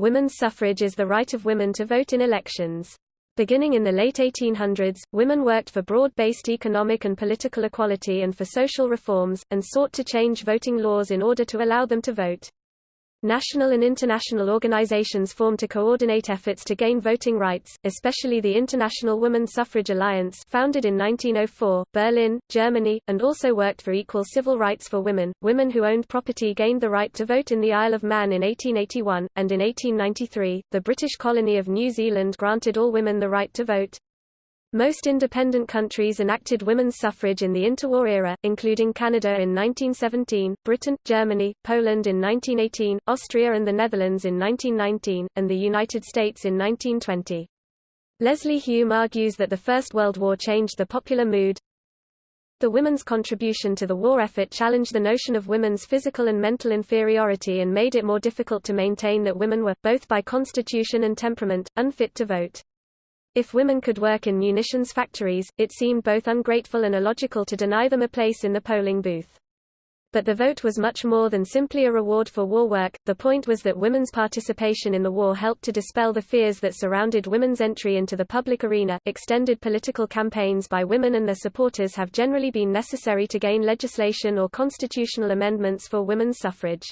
women's suffrage is the right of women to vote in elections. Beginning in the late 1800s, women worked for broad-based economic and political equality and for social reforms, and sought to change voting laws in order to allow them to vote. National and international organizations formed to coordinate efforts to gain voting rights, especially the International Women's Suffrage Alliance founded in 1904, Berlin, Germany, and also worked for equal civil rights for women. Women who owned property gained the right to vote in the Isle of Man in 1881, and in 1893, the British colony of New Zealand granted all women the right to vote. Most independent countries enacted women's suffrage in the interwar era, including Canada in 1917, Britain, Germany, Poland in 1918, Austria and the Netherlands in 1919, and the United States in 1920. Leslie Hume argues that the First World War changed the popular mood. The women's contribution to the war effort challenged the notion of women's physical and mental inferiority and made it more difficult to maintain that women were, both by constitution and temperament, unfit to vote. If women could work in munitions factories, it seemed both ungrateful and illogical to deny them a place in the polling booth. But the vote was much more than simply a reward for war work, the point was that women's participation in the war helped to dispel the fears that surrounded women's entry into the public arena. Extended political campaigns by women and their supporters have generally been necessary to gain legislation or constitutional amendments for women's suffrage.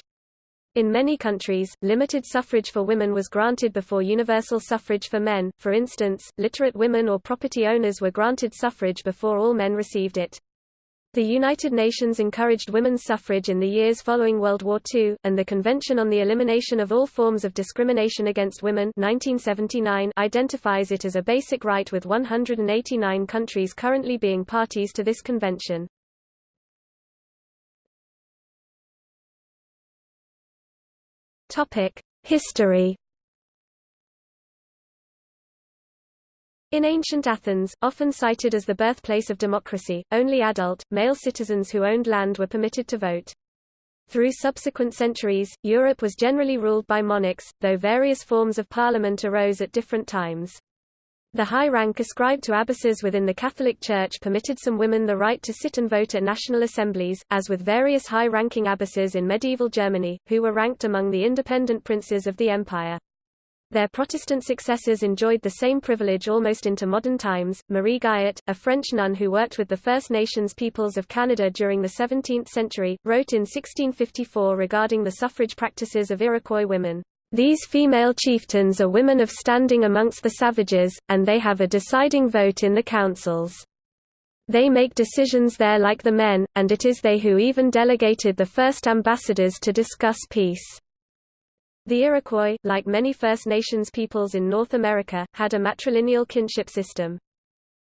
In many countries, limited suffrage for women was granted before universal suffrage for men, for instance, literate women or property owners were granted suffrage before all men received it. The United Nations encouraged women's suffrage in the years following World War II, and the Convention on the Elimination of All Forms of Discrimination Against Women 1979 identifies it as a basic right with 189 countries currently being parties to this convention. Topic: History. In ancient Athens, often cited as the birthplace of democracy, only adult, male citizens who owned land were permitted to vote. Through subsequent centuries, Europe was generally ruled by monarchs, though various forms of parliament arose at different times. The high rank ascribed to abbesses within the Catholic Church permitted some women the right to sit and vote at national assemblies, as with various high-ranking abbesses in medieval Germany, who were ranked among the independent princes of the empire. Their Protestant successors enjoyed the same privilege almost into modern times. Marie Guyart, a French nun who worked with the First Nations peoples of Canada during the 17th century, wrote in 1654 regarding the suffrage practices of Iroquois women. These female chieftains are women of standing amongst the savages, and they have a deciding vote in the councils. They make decisions there like the men, and it is they who even delegated the first ambassadors to discuss peace. The Iroquois, like many First Nations peoples in North America, had a matrilineal kinship system.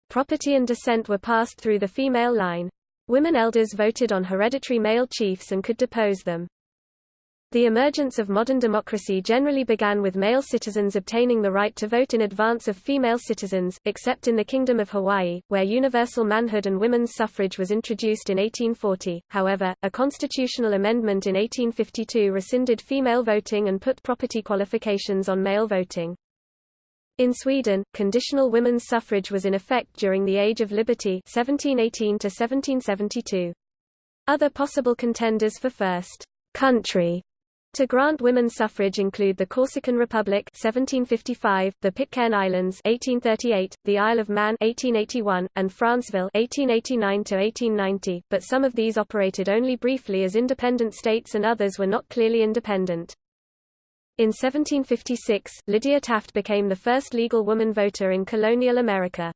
Property and descent were passed through the female line. Women elders voted on hereditary male chiefs and could depose them. The emergence of modern democracy generally began with male citizens obtaining the right to vote in advance of female citizens, except in the Kingdom of Hawaii, where universal manhood and women's suffrage was introduced in 1840. However, a constitutional amendment in 1852 rescinded female voting and put property qualifications on male voting. In Sweden, conditional women's suffrage was in effect during the Age of Liberty 1718 to 1772. Other possible contenders for first country to grant women suffrage include the Corsican Republic 1755, the Pitcairn Islands 1838, the Isle of Man 1881, and Franceville 1889 1890, but some of these operated only briefly as independent states and others were not clearly independent. In 1756, Lydia Taft became the first legal woman voter in colonial America.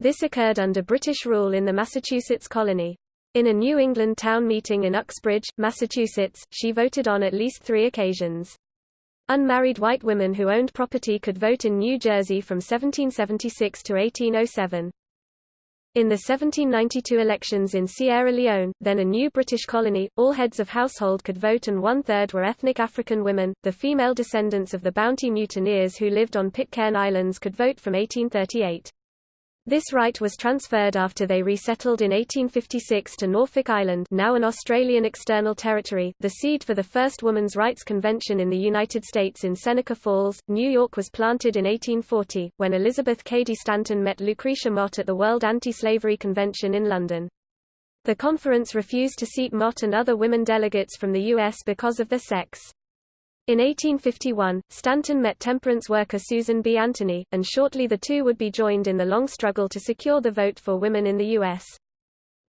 This occurred under British rule in the Massachusetts colony. In a New England town meeting in Uxbridge, Massachusetts, she voted on at least three occasions. Unmarried white women who owned property could vote in New Jersey from 1776 to 1807. In the 1792 elections in Sierra Leone, then a new British colony, all heads of household could vote and one-third were ethnic African women. The female descendants of the Bounty mutineers who lived on Pitcairn Islands could vote from 1838. This right was transferred after they resettled in 1856 to Norfolk Island now an Australian external territory, the seed for the first women's rights convention in the United States in Seneca Falls, New York was planted in 1840, when Elizabeth Cady Stanton met Lucretia Mott at the World Anti-Slavery Convention in London. The conference refused to seat Mott and other women delegates from the U.S. because of their sex. In 1851, Stanton met temperance worker Susan B. Anthony, and shortly the two would be joined in the long struggle to secure the vote for women in the U.S.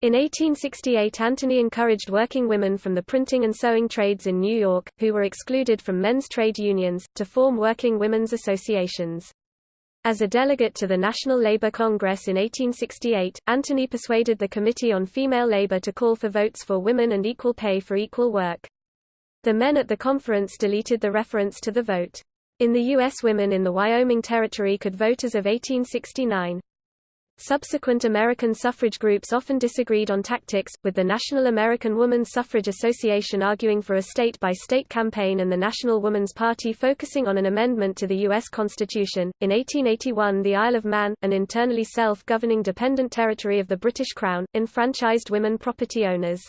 In 1868 Anthony encouraged working women from the printing and sewing trades in New York, who were excluded from men's trade unions, to form working women's associations. As a delegate to the National Labor Congress in 1868, Anthony persuaded the Committee on Female Labor to call for votes for women and equal pay for equal work. The men at the conference deleted the reference to the vote. In the U.S. women in the Wyoming Territory could vote as of 1869. Subsequent American suffrage groups often disagreed on tactics, with the National American Woman Suffrage Association arguing for a state-by-state -state campaign and the National Woman's Party focusing on an amendment to the U.S. Constitution. In 1881 the Isle of Man, an internally self-governing dependent territory of the British Crown, enfranchised women property owners.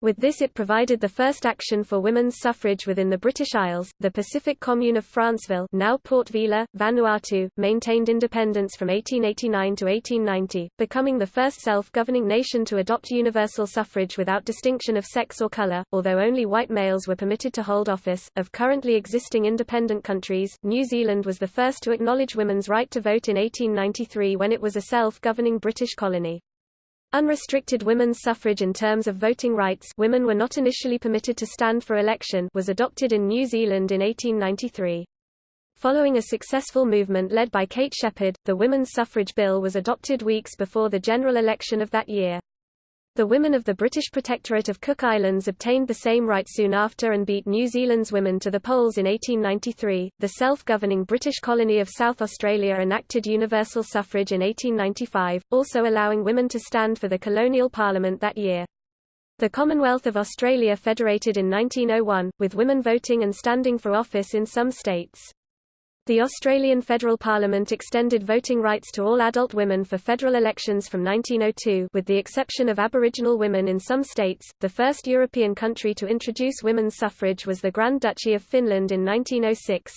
With this it provided the first action for women's suffrage within the British Isles. The Pacific Commune of Franceville, now Port Vila, Vanuatu, maintained independence from 1889 to 1890, becoming the first self-governing nation to adopt universal suffrage without distinction of sex or color, although only white males were permitted to hold office. Of currently existing independent countries, New Zealand was the first to acknowledge women's right to vote in 1893 when it was a self-governing British colony. Unrestricted women's suffrage in terms of voting rights women were not initially permitted to stand for election was adopted in New Zealand in 1893. Following a successful movement led by Kate Sheppard, the Women's Suffrage Bill was adopted weeks before the general election of that year. The women of the British Protectorate of Cook Islands obtained the same right soon after and beat New Zealand's women to the polls in 1893. The self-governing British colony of South Australia enacted universal suffrage in 1895, also allowing women to stand for the colonial parliament that year. The Commonwealth of Australia federated in 1901, with women voting and standing for office in some states. The Australian Federal Parliament extended voting rights to all adult women for federal elections from 1902 with the exception of Aboriginal women in some states. The first European country to introduce women's suffrage was the Grand Duchy of Finland in 1906.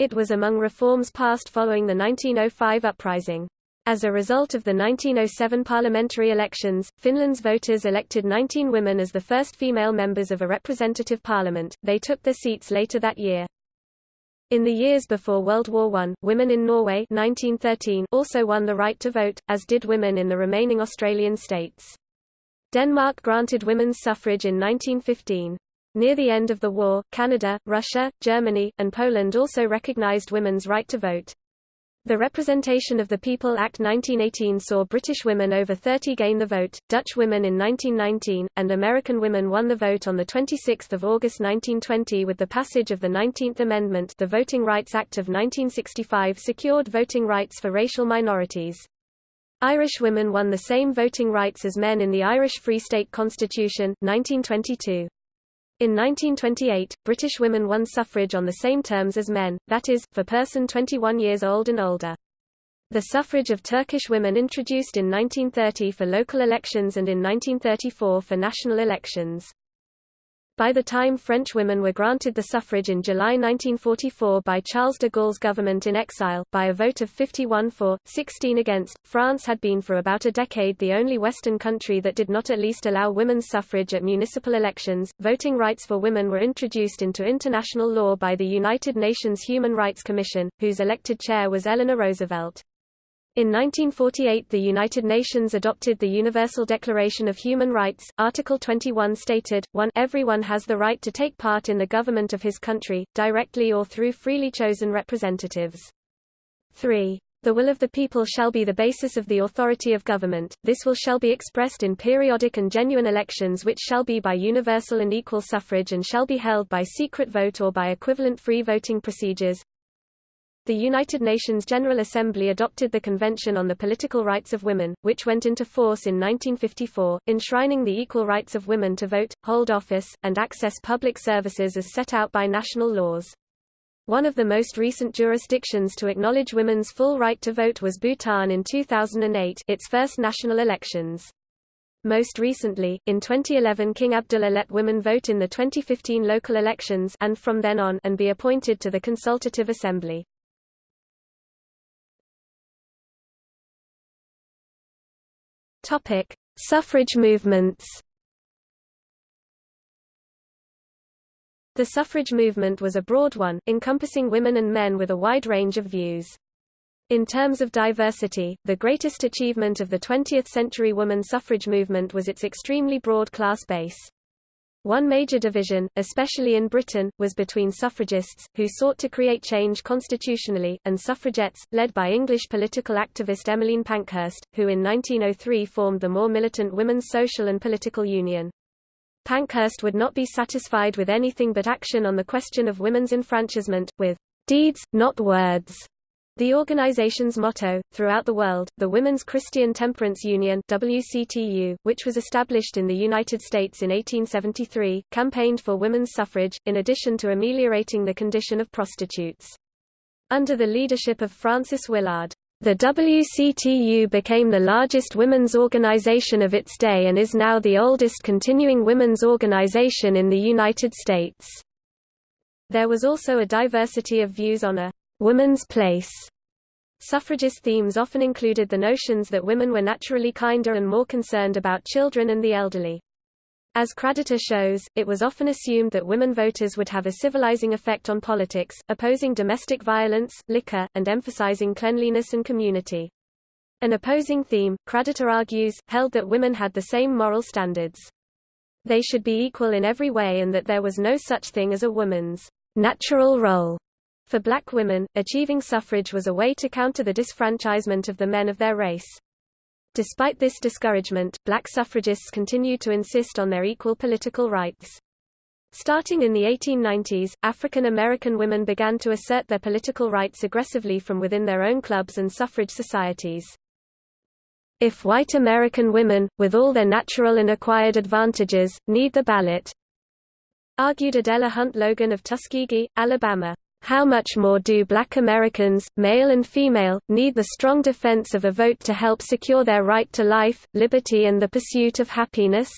It was among reforms passed following the 1905 uprising. As a result of the 1907 parliamentary elections, Finland's voters elected 19 women as the first female members of a representative parliament. They took their seats later that year. In the years before World War I, women in Norway 1913 also won the right to vote, as did women in the remaining Australian states. Denmark granted women's suffrage in 1915. Near the end of the war, Canada, Russia, Germany, and Poland also recognized women's right to vote. The Representation of the People Act 1918 saw British women over 30 gain the vote, Dutch women in 1919, and American women won the vote on 26 August 1920 with the passage of the 19th Amendment the Voting Rights Act of 1965 secured voting rights for racial minorities. Irish women won the same voting rights as men in the Irish Free State Constitution, 1922. In 1928, British women won suffrage on the same terms as men, that is, for person 21 years old and older. The suffrage of Turkish women introduced in 1930 for local elections and in 1934 for national elections. By the time French women were granted the suffrage in July 1944 by Charles de Gaulle's government in exile, by a vote of 51 for, 16 against, France had been for about a decade the only Western country that did not at least allow women's suffrage at municipal elections. Voting rights for women were introduced into international law by the United Nations Human Rights Commission, whose elected chair was Eleanor Roosevelt. In 1948 the United Nations adopted the Universal Declaration of Human Rights. Article 21 stated, 1 Everyone has the right to take part in the government of his country, directly or through freely chosen representatives. 3. The will of the people shall be the basis of the authority of government, this will shall be expressed in periodic and genuine elections which shall be by universal and equal suffrage and shall be held by secret vote or by equivalent free voting procedures. The United Nations General Assembly adopted the Convention on the Political Rights of Women, which went into force in 1954, enshrining the equal rights of women to vote, hold office, and access public services as set out by national laws. One of the most recent jurisdictions to acknowledge women's full right to vote was Bhutan in 2008 its first national elections. Most recently, in 2011 King Abdullah let women vote in the 2015 local elections and from then on and be appointed to the Consultative Assembly. Topic: Suffrage movements. The suffrage movement was a broad one, encompassing women and men with a wide range of views. In terms of diversity, the greatest achievement of the 20th-century woman suffrage movement was its extremely broad class base. One major division, especially in Britain, was between suffragists, who sought to create change constitutionally, and suffragettes, led by English political activist Emmeline Pankhurst, who in 1903 formed the more militant Women's Social and Political Union. Pankhurst would not be satisfied with anything but action on the question of women's enfranchisement, with deeds, not words. The organization's motto, throughout the world, the Women's Christian Temperance Union WCTU, which was established in the United States in 1873, campaigned for women's suffrage, in addition to ameliorating the condition of prostitutes. Under the leadership of Frances Willard, the WCTU became the largest women's organization of its day and is now the oldest continuing women's organization in the United States. There was also a diversity of views on a woman's place. Suffragist themes often included the notions that women were naturally kinder and more concerned about children and the elderly. As Kraditor shows, it was often assumed that women voters would have a civilizing effect on politics, opposing domestic violence, liquor, and emphasizing cleanliness and community. An opposing theme, Kraditor argues, held that women had the same moral standards. They should be equal in every way and that there was no such thing as a woman's natural role. For black women, achieving suffrage was a way to counter the disfranchisement of the men of their race. Despite this discouragement, black suffragists continued to insist on their equal political rights. Starting in the 1890s, African American women began to assert their political rights aggressively from within their own clubs and suffrage societies. If white American women, with all their natural and acquired advantages, need the ballot, argued Adela Hunt Logan of Tuskegee, Alabama, how much more do black Americans, male and female, need the strong defense of a vote to help secure their right to life, liberty and the pursuit of happiness?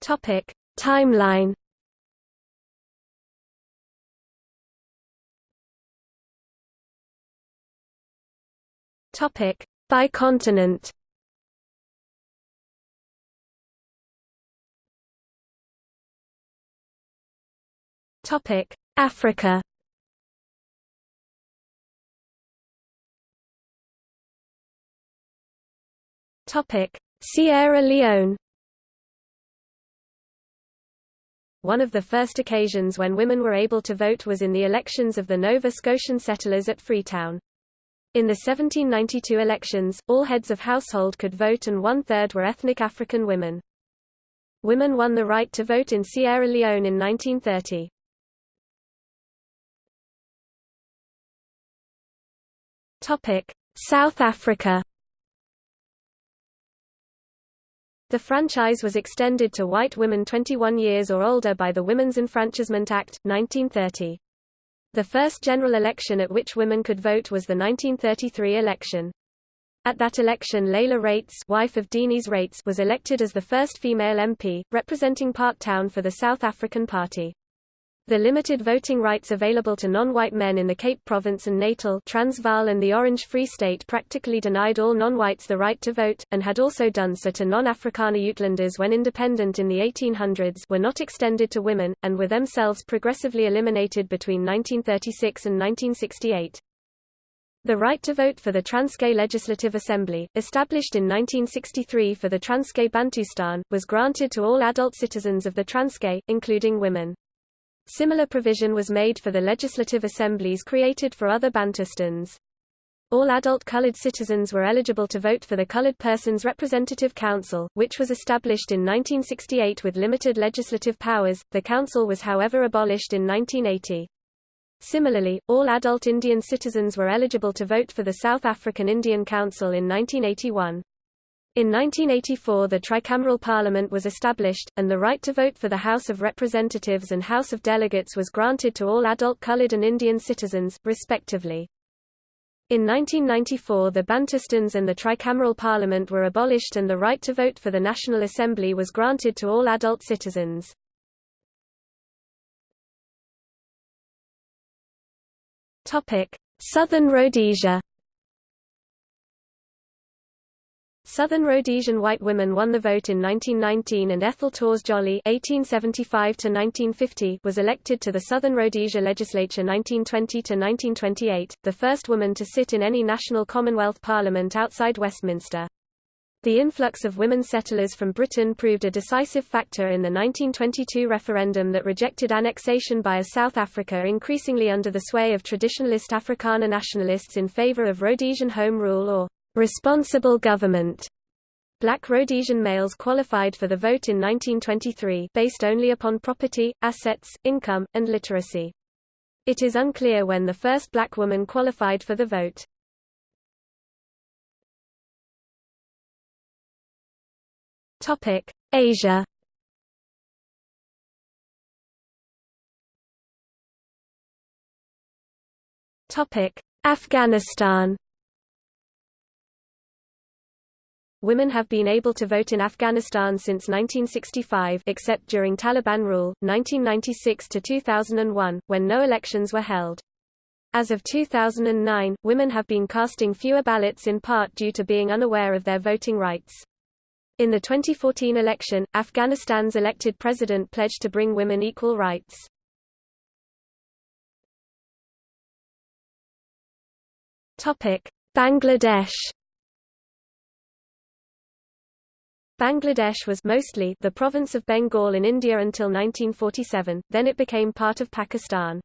Topic: Timeline. Topic: By continent. Topic: Africa. Topic: Sierra Leone. One of the first occasions when women were able to vote was in the elections of the Nova Scotian settlers at Freetown. In the 1792 elections, all heads of household could vote and one-third were ethnic African women. Women won the right to vote in Sierra Leone in 1930. Topic: South Africa. The franchise was extended to white women 21 years or older by the Women's Enfranchisement Act, 1930. The first general election at which women could vote was the 1933 election. At that election Leila Reitz, wife of Deneys Reitz was elected as the first female MP, representing Parktown for the South African Party. The limited voting rights available to non-white men in the Cape Province and Natal Transvaal and the Orange Free State practically denied all non-whites the right to vote, and had also done so to non-Afrikaner Uitlanders when independent in the 1800s were not extended to women, and were themselves progressively eliminated between 1936 and 1968. The right to vote for the Transkei Legislative Assembly, established in 1963 for the Transkei Bantustan, was granted to all adult citizens of the Transkei, including women. Similar provision was made for the legislative assemblies created for other Bantustans. All adult colored citizens were eligible to vote for the Colored Persons Representative Council, which was established in 1968 with limited legislative powers. The council was however abolished in 1980. Similarly, all adult Indian citizens were eligible to vote for the South African Indian Council in 1981. In 1984 the tricameral parliament was established, and the right to vote for the House of Representatives and House of Delegates was granted to all adult colored and Indian citizens, respectively. In 1994 the Bantustans and the tricameral parliament were abolished and the right to vote for the National Assembly was granted to all adult citizens. Southern Rhodesia Southern Rhodesian white women won the vote in 1919 and Ethel Tawse Jollie (1875–1950) was elected to the Southern Rhodesia legislature 1920–1928, the first woman to sit in any national Commonwealth Parliament outside Westminster. The influx of women settlers from Britain proved a decisive factor in the 1922 referendum that rejected annexation by a South Africa increasingly under the sway of traditionalist Afrikaner nationalists in favour of Rhodesian Home Rule or responsible government. Black Rhodesian males qualified for the vote in 1923 based only upon property, assets, income, and literacy. It is unclear when the first black woman qualified for the vote. Topic: Asia. Topic: Afghanistan. Women have been able to vote in Afghanistan since 1965 except during Taliban rule, 1996 to 2001, when no elections were held. As of 2009, women have been casting fewer ballots in part due to being unaware of their voting rights. In the 2014 election, Afghanistan's elected president pledged to bring women equal rights. Bangladesh Bangladesh was mostly the province of Bengal in India until 1947, then it became part of Pakistan.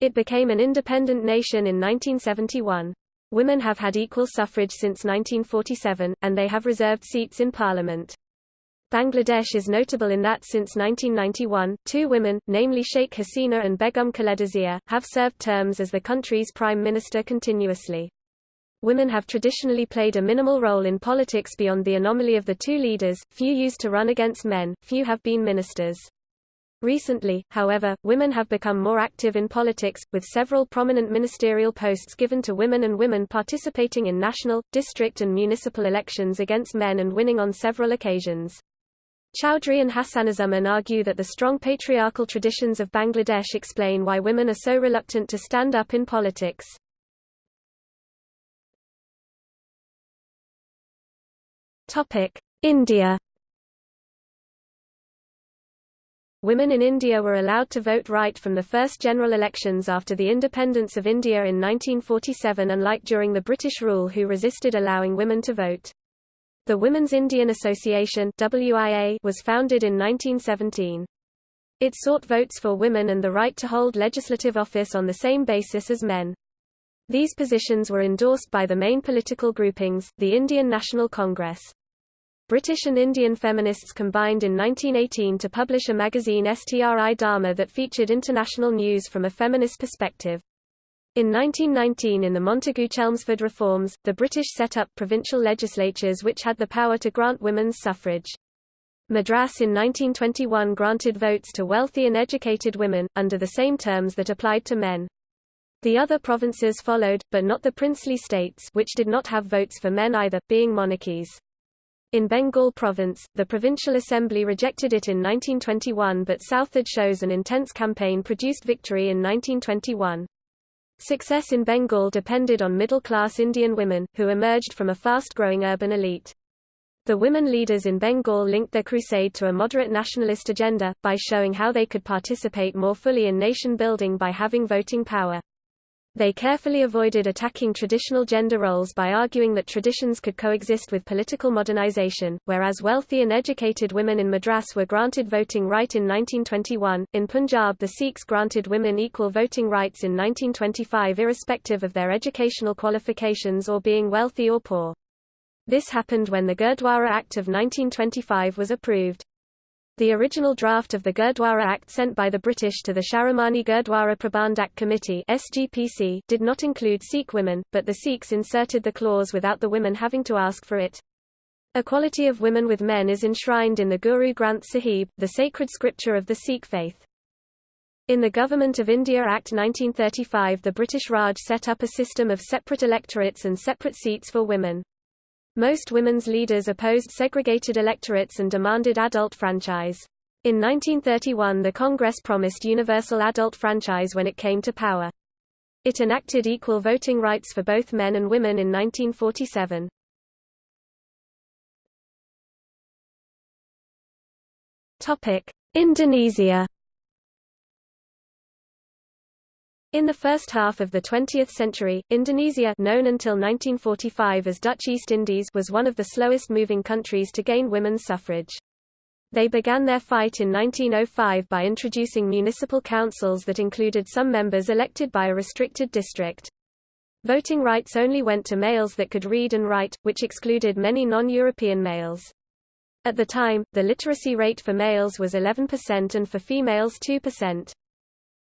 It became an independent nation in 1971. Women have had equal suffrage since 1947, and they have reserved seats in parliament. Bangladesh is notable in that since 1991, two women, namely Sheikh Hasina and Begum Khaleda Zia, have served terms as the country's prime minister continuously. Women have traditionally played a minimal role in politics beyond the anomaly of the two leaders, few used to run against men, few have been ministers. Recently, however, women have become more active in politics, with several prominent ministerial posts given to women and women participating in national, district and municipal elections against men and winning on several occasions. Chowdhury and Hasanuzzaman argue that the strong patriarchal traditions of Bangladesh explain why women are so reluctant to stand up in politics. India Women in India were allowed to vote right from the first general elections after the independence of India in 1947 unlike during the British rule who resisted allowing women to vote. The Women's Indian Association WIA was founded in 1917. It sought votes for women and the right to hold legislative office on the same basis as men. These positions were endorsed by the main political groupings, the Indian National Congress. British and Indian feminists combined in 1918 to publish a magazine STRI Dharma that featured international news from a feminist perspective. In 1919 in the Montagu-Chelmsford reforms, the British set up provincial legislatures which had the power to grant women's suffrage. Madras in 1921 granted votes to wealthy and educated women, under the same terms that applied to men. The other provinces followed, but not the princely states which did not have votes for men either, being monarchies. In Bengal province, the provincial assembly rejected it in 1921 but Southard shows an intense campaign produced victory in 1921. Success in Bengal depended on middle-class Indian women, who emerged from a fast-growing urban elite. The women leaders in Bengal linked their crusade to a moderate nationalist agenda, by showing how they could participate more fully in nation-building by having voting power. They carefully avoided attacking traditional gender roles by arguing that traditions could coexist with political modernization, whereas wealthy and educated women in Madras were granted voting right in 1921. In Punjab, the Sikhs granted women equal voting rights in 1925 irrespective of their educational qualifications or being wealthy or poor. This happened when the Gurdwara Act of 1925 was approved. The original draft of the Gurdwara Act sent by the British to the Shiromani Gurdwara Prabandhak Committee SGPC did not include Sikh women, but the Sikhs inserted the clause without the women having to ask for it. Equality of women with men is enshrined in the Guru Granth Sahib, the sacred scripture of the Sikh faith. In the Government of India Act 1935 the British Raj set up a system of separate electorates and separate seats for women. Most women's leaders opposed segregated electorates and demanded adult franchise. In 1931 the Congress promised universal adult franchise when it came to power. It enacted equal voting rights for both men and women in 1947. Indonesia In the first half of the 20th century, Indonesia known until 1945 as Dutch East Indies was one of the slowest-moving countries to gain women's suffrage. They began their fight in 1905 by introducing municipal councils that included some members elected by a restricted district. Voting rights only went to males that could read and write, which excluded many non-European males. At the time, the literacy rate for males was 11% and for females 2%.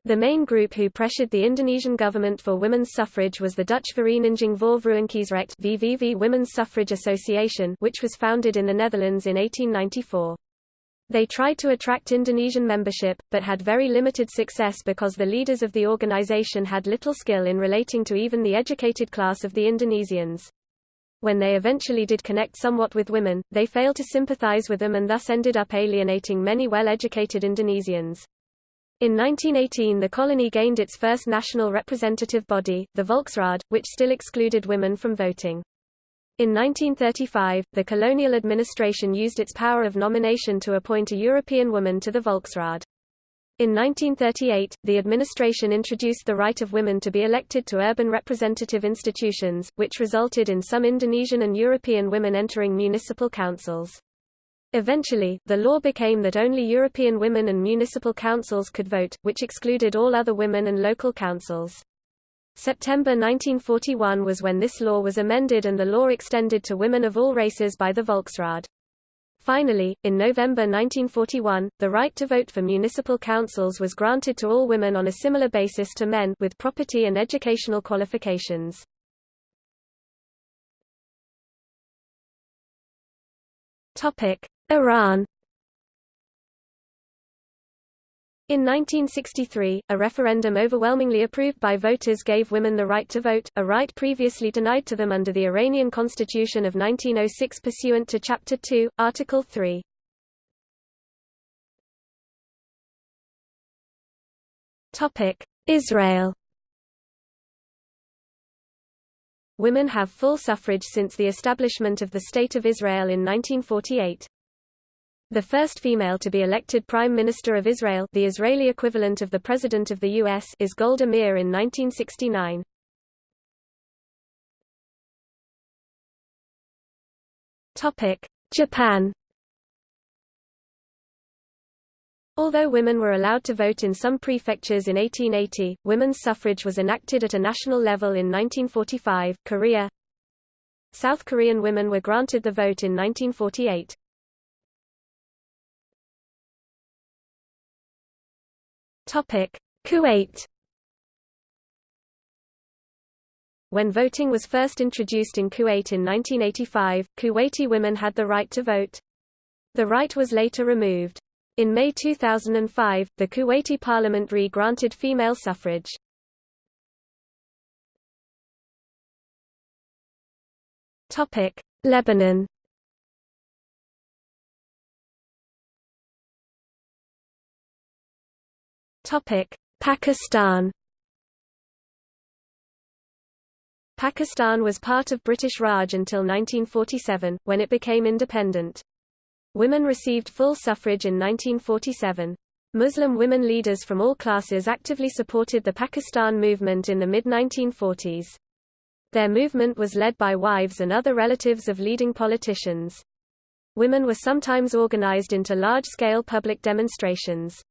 The main group who pressured the Indonesian government for women's suffrage was the Dutch Vereniging voor Vrouwenkiesrecht VVV Women's Suffrage Association which was founded in the Netherlands in 1894. They tried to attract Indonesian membership, but had very limited success because the leaders of the organization had little skill in relating to even the educated class of the Indonesians. When they eventually did connect somewhat with women, they failed to sympathize with them and thus ended up alienating many well-educated Indonesians. In 1918 the colony gained its first national representative body, the Volksraad, which still excluded women from voting. In 1935, the colonial administration used its power of nomination to appoint a European woman to the Volksraad. In 1938, the administration introduced the right of women to be elected to urban representative institutions, which resulted in some Indonesian and European women entering municipal councils. Eventually, the law became that only European women and municipal councils could vote, which excluded all other women and local councils. September 1941 was when this law was amended and the law extended to women of all races by the Volksraad. Finally, in November 1941, the right to vote for municipal councils was granted to all women on a similar basis to men with property and educational qualifications. Topic: Iran In 1963, a referendum overwhelmingly approved by voters gave women the right to vote, a right previously denied to them under the Iranian Constitution of 1906 pursuant to Chapter 2, Article 3. Israel Women have full suffrage since the establishment of the State of Israel in 1948. The first female to be elected Prime Minister of Israel the Israeli equivalent of the President of the U.S. is Golda Meir in 1969. Japan Although women were allowed to vote in some prefectures in 1880, women's suffrage was enacted at a national level in 1945. Korea South Korean women were granted the vote in 1948. Topic: Kuwait. When voting was first introduced in Kuwait in 1985, Kuwaiti women had the right to vote. The right was later removed. In May 2005, the Kuwaiti parliament re-granted female suffrage. Lebanon Pakistan Pakistan was part of British Raj until 1947, when it became independent. Women received full suffrage in 1947. Muslim women leaders from all classes actively supported the Pakistan movement in the mid-1940s. Their movement was led by wives and other relatives of leading politicians. Women were sometimes organized into large-scale public demonstrations.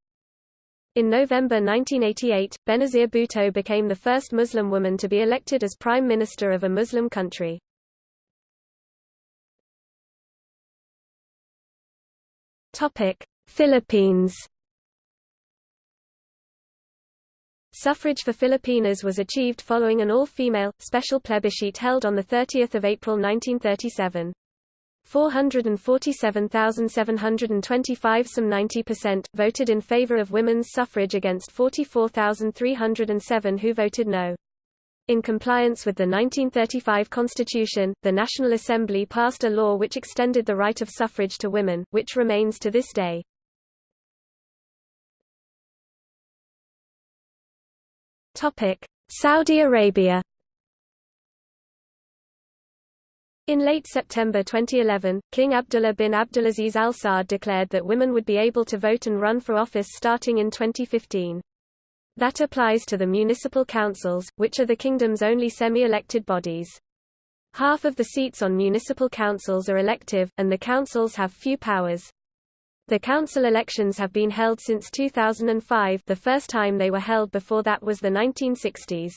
In November 1988, Benazir Bhutto became the first Muslim woman to be elected as Prime Minister of a Muslim country. Philippines Suffrage for Filipinas was achieved following an all-female, special plebiscite held on 30 April 1937. 447,725 some 90% voted in favor of women's suffrage against 44,307 who voted no. In compliance with the 1935 Constitution, the National Assembly passed a law which extended the right of suffrage to women, which remains to this day. Saudi Arabia In late September 2011, King Abdullah bin Abdulaziz Al Saud declared that women would be able to vote and run for office starting in 2015. That applies to the municipal councils, which are the kingdom's only semi-elected bodies. Half of the seats on municipal councils are elective, and the councils have few powers. The council elections have been held since 2005 the first time they were held before that was the 1960s.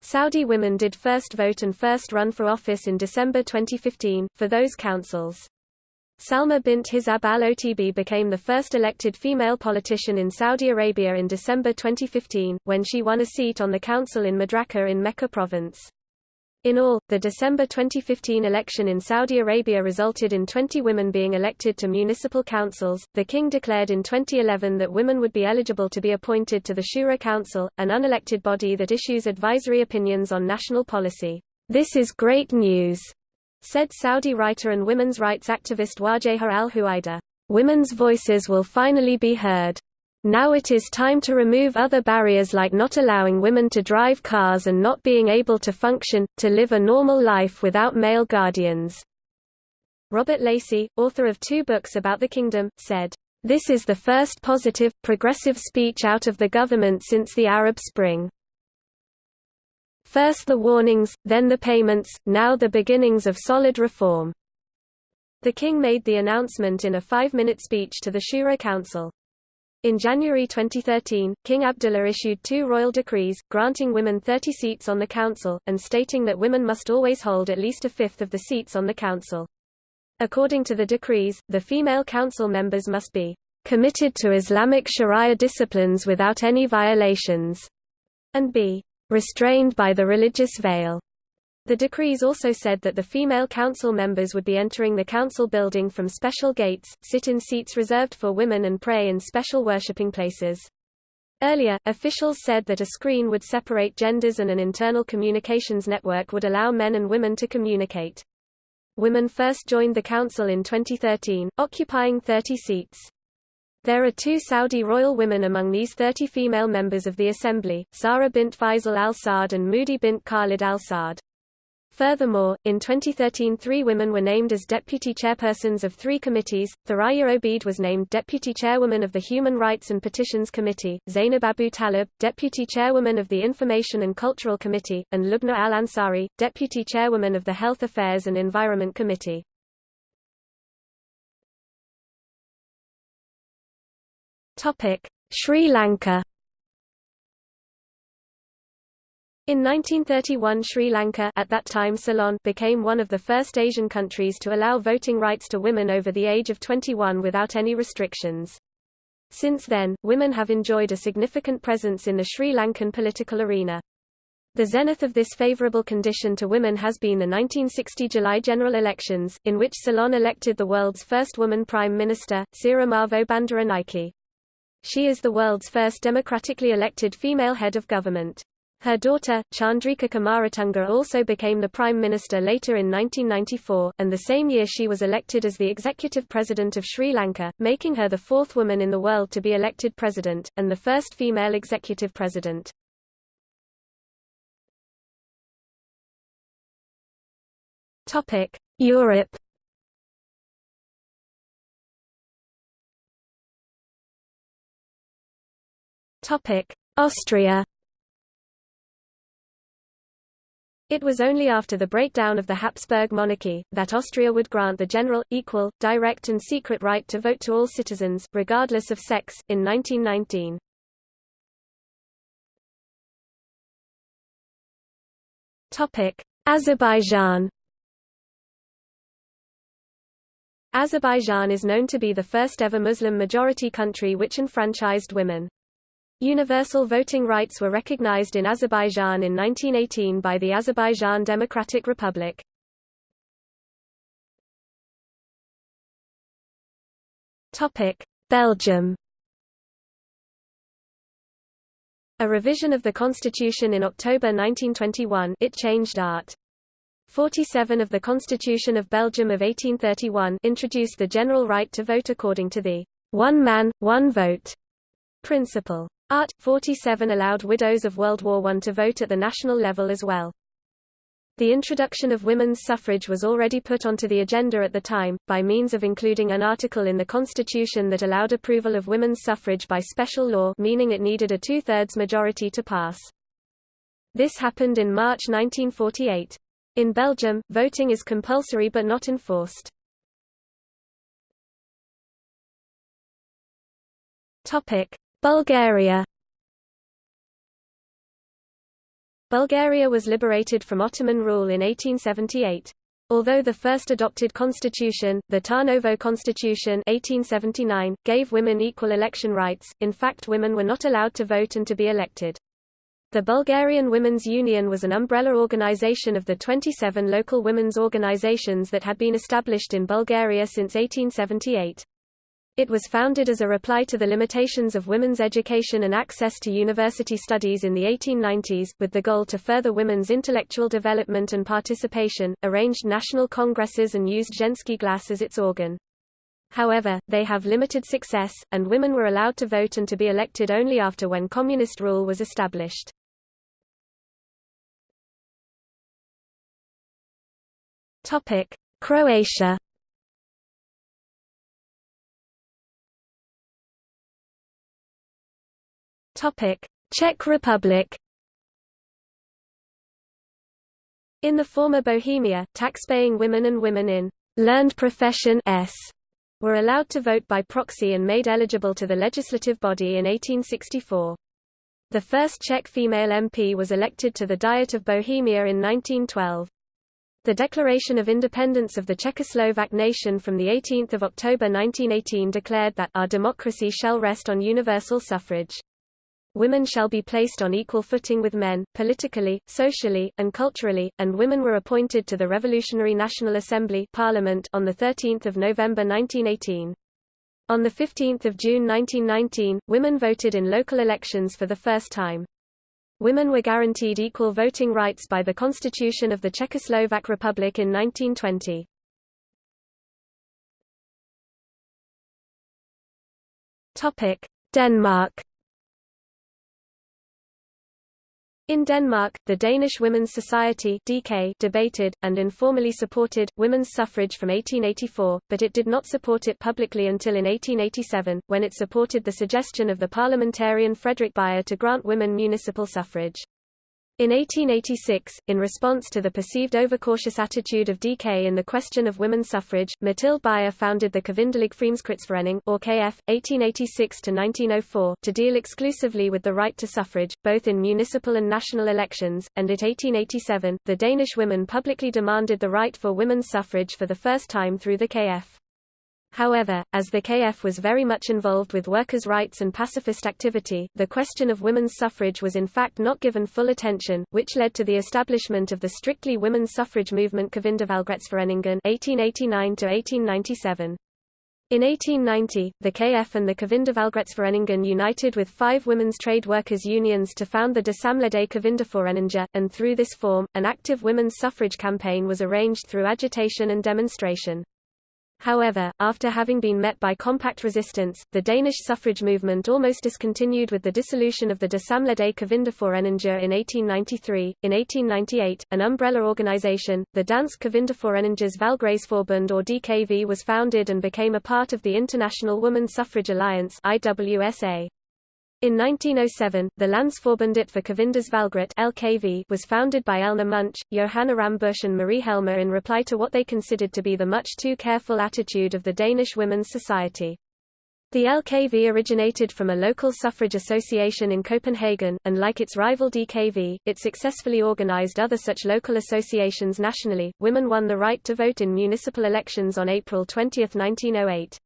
Saudi women did first vote and first run for office in December 2015, for those councils. Salma bint Hizab al-Otb became the first elected female politician in Saudi Arabia in December 2015, when she won a seat on the council in Madraka in Mecca province. In all, the December 2015 election in Saudi Arabia resulted in 20 women being elected to municipal councils. The king declared in 2011 that women would be eligible to be appointed to the Shura Council, an unelected body that issues advisory opinions on national policy. This is great news, said Saudi writer and women's rights activist Wajeha al-Huwaider. Women's voices will finally be heard. Now it is time to remove other barriers like not allowing women to drive cars and not being able to function, to live a normal life without male guardians. Robert Lacey, author of two books about the kingdom, said, This is the first positive, progressive speech out of the government since the Arab Spring. First the warnings, then the payments, now the beginnings of solid reform. The king made the announcement in a five-minute speech to the Shura Council. In January 2013, King Abdullah issued two royal decrees, granting women 30 seats on the council, and stating that women must always hold at least a fifth of the seats on the council. According to the decrees, the female council members must be committed to Islamic Sharia disciplines without any violations, and be restrained by the religious veil. The decrees also said that the female council members would be entering the council building from special gates, sit in seats reserved for women and pray in special worshipping places. Earlier, officials said that a screen would separate genders and an internal communications network would allow men and women to communicate. Women first joined the council in 2013, occupying 30 seats. There are two Saudi royal women among these 30 female members of the assembly, Sarah bint Faisal al-Saud and Moudi bint Khalid al-Saud. Furthermore, in 2013 three women were named as deputy chairpersons of three committees. Thuraya Obeid was named deputy chairwoman of the Human Rights and Petitions Committee, Zainab Abu Talib, deputy chairwoman of the Information and Cultural Committee, and Lubna al-Ansari, deputy chairwoman of the Health Affairs and Environment Committee. Sri Lanka In 1931 Sri Lanka at that time Ceylon became one of the first Asian countries to allow voting rights to women over the age of 21 without any restrictions. Since then, women have enjoyed a significant presence in the Sri Lankan political arena. The zenith of this favourable condition to women has been the 1960 July general elections, in which Ceylon elected the world's first woman prime minister, Sirimavo Bandaranaike. She is the world's first democratically elected female head of government. Her daughter, Chandrika Kumaratunga also became the Prime Minister later in 1994, and the same year she was elected as the Executive President of Sri Lanka, making her the fourth woman in the world to be elected president, and the first female executive president. Europe Austria It was only after the breakdown of the Habsburg monarchy, that Austria would grant the general, equal, direct and secret right to vote to all citizens, regardless of sex, in 1919. Azerbaijan Azerbaijan is known to be the first ever Muslim-majority country which enfranchised women. Universal voting rights were recognized in Azerbaijan in 1918 by the Azerbaijan Democratic Republic. Belgium A revision of the constitution in October 1921 it changed Art. 47 of the Constitution of Belgium of 1831 introduced the general right to vote according to the one man, one vote principle. Art. 47 allowed widows of World War I to vote at the national level as well. The introduction of women's suffrage was already put onto the agenda at the time, by means of including an article in the Constitution that allowed approval of women's suffrage by special law meaning it needed a two-thirds majority to pass. This happened in March 1948. In Belgium, voting is compulsory but not enforced. Bulgaria Bulgaria was liberated from Ottoman rule in 1878. Although the first adopted constitution, the Tarnovo Constitution 1879, gave women equal election rights, in fact women were not allowed to vote and to be elected. The Bulgarian Women's Union was an umbrella organization of the 27 local women's organizations that had been established in Bulgaria since 1878. It was founded as a reply to the limitations of women's education and access to university studies in the 1890s, with the goal to further women's intellectual development and participation, arranged national congresses and used Zhenski Glas as its organ. However, they have limited success, and women were allowed to vote and to be elected only after when communist rule was established. Croatia Czech Republic In the former Bohemia, tax-paying women and women in learned profession s were allowed to vote by proxy and made eligible to the legislative body in 1864. The first Czech female MP was elected to the Diet of Bohemia in 1912. The Declaration of Independence of the Czechoslovak nation from 18 October 1918 declared that, our democracy shall rest on universal suffrage women shall be placed on equal footing with men, politically, socially, and culturally, and women were appointed to the Revolutionary National Assembly Parliament on 13 November 1918. On 15 June 1919, women voted in local elections for the first time. Women were guaranteed equal voting rights by the Constitution of the Czechoslovak Republic in 1920. Denmark In Denmark, the Danish Women's Society (DK) debated, and informally supported, women's suffrage from 1884, but it did not support it publicly until in 1887, when it supported the suggestion of the parliamentarian Frederick Bajer to grant women municipal suffrage. In 1886, in response to the perceived overcautious attitude of DK in the question of women's suffrage, Mathilde Bajer founded the Kvindelig Fremskridtsforening or KF, 1886–1904, to deal exclusively with the right to suffrage, both in municipal and national elections, and at 1887, the Danish women publicly demanded the right for women's suffrage for the first time through the KF. However, as the KF was very much involved with workers' rights and pacifist activity, the question of women's suffrage was in fact not given full attention, which led to the establishment of the strictly women's suffrage movement Kvindevalgretsforeningen 1889 In 1890, the KF and the Kvindevalgretsforeningen united with five women's trade workers' unions to found the De Samlede and through this form, an active women's suffrage campaign was arranged through agitation and demonstration. However, after having been met by compact resistance, the Danish suffrage movement almost discontinued with the dissolution of the De Samlede Kvindeforeninger in 1893. In 1898, an umbrella organization, the Dansk Kvindeforeningers Valgretsforbund or DKV was founded and became a part of the International Woman Suffrage Alliance IWSA. In 1907, the Landsforbundet for Kvinders LKV was founded by Elna Munch, Johanna Rambusch and Marie Hjelmer in reply to what they considered to be the much too careful attitude of the Danish Women's Society. The LKV originated from a local suffrage association in Copenhagen, and like its rival DKV, it successfully organized other such local associations nationally. Women won the right to vote in municipal elections on April 20, 1908.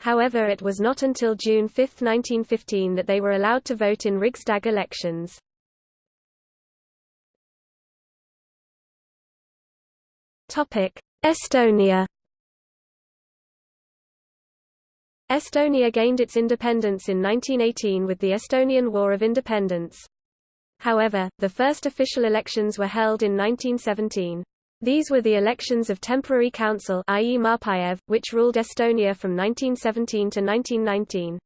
However it was not until June 5, 1915 that they were allowed to vote in Rigsdag elections. Estonia Estonia gained its independence in 1918 with the Estonian War of Independence. However, the first official elections were held in 1917. These were the elections of temporary council i.e. Maapäev, which ruled Estonia from 1917 to 1919.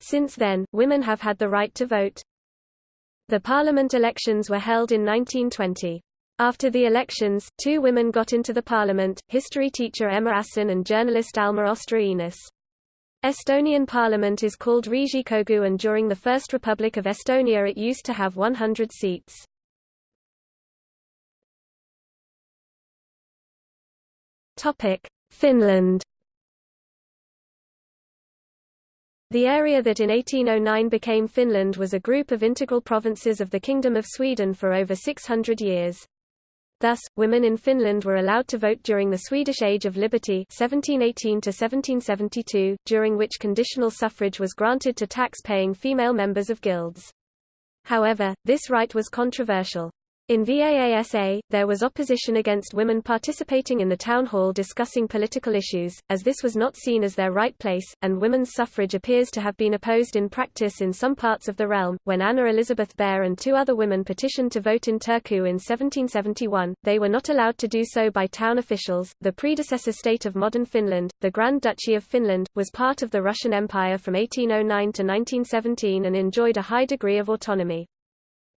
Since then, women have had the right to vote. The parliament elections were held in 1920. After the elections, two women got into the parliament, history teacher Emma Asson and journalist Alma Ostra-Oinas. Estonian parliament is called Riigikogu and during the First Republic of Estonia it used to have 100 seats. Finland The area that in 1809 became Finland was a group of integral provinces of the Kingdom of Sweden for over 600 years. Thus, women in Finland were allowed to vote during the Swedish Age of Liberty 1718 1772, during which conditional suffrage was granted to tax-paying female members of guilds. However, this right was controversial. In VAASA, there was opposition against women participating in the town hall discussing political issues, as this was not seen as their right place, and women's suffrage appears to have been opposed in practice in some parts of the realm. When Anna Elizabeth Baer and two other women petitioned to vote in Turku in 1771, they were not allowed to do so by town officials. The predecessor state of modern Finland, the Grand Duchy of Finland, was part of the Russian Empire from 1809 to 1917 and enjoyed a high degree of autonomy.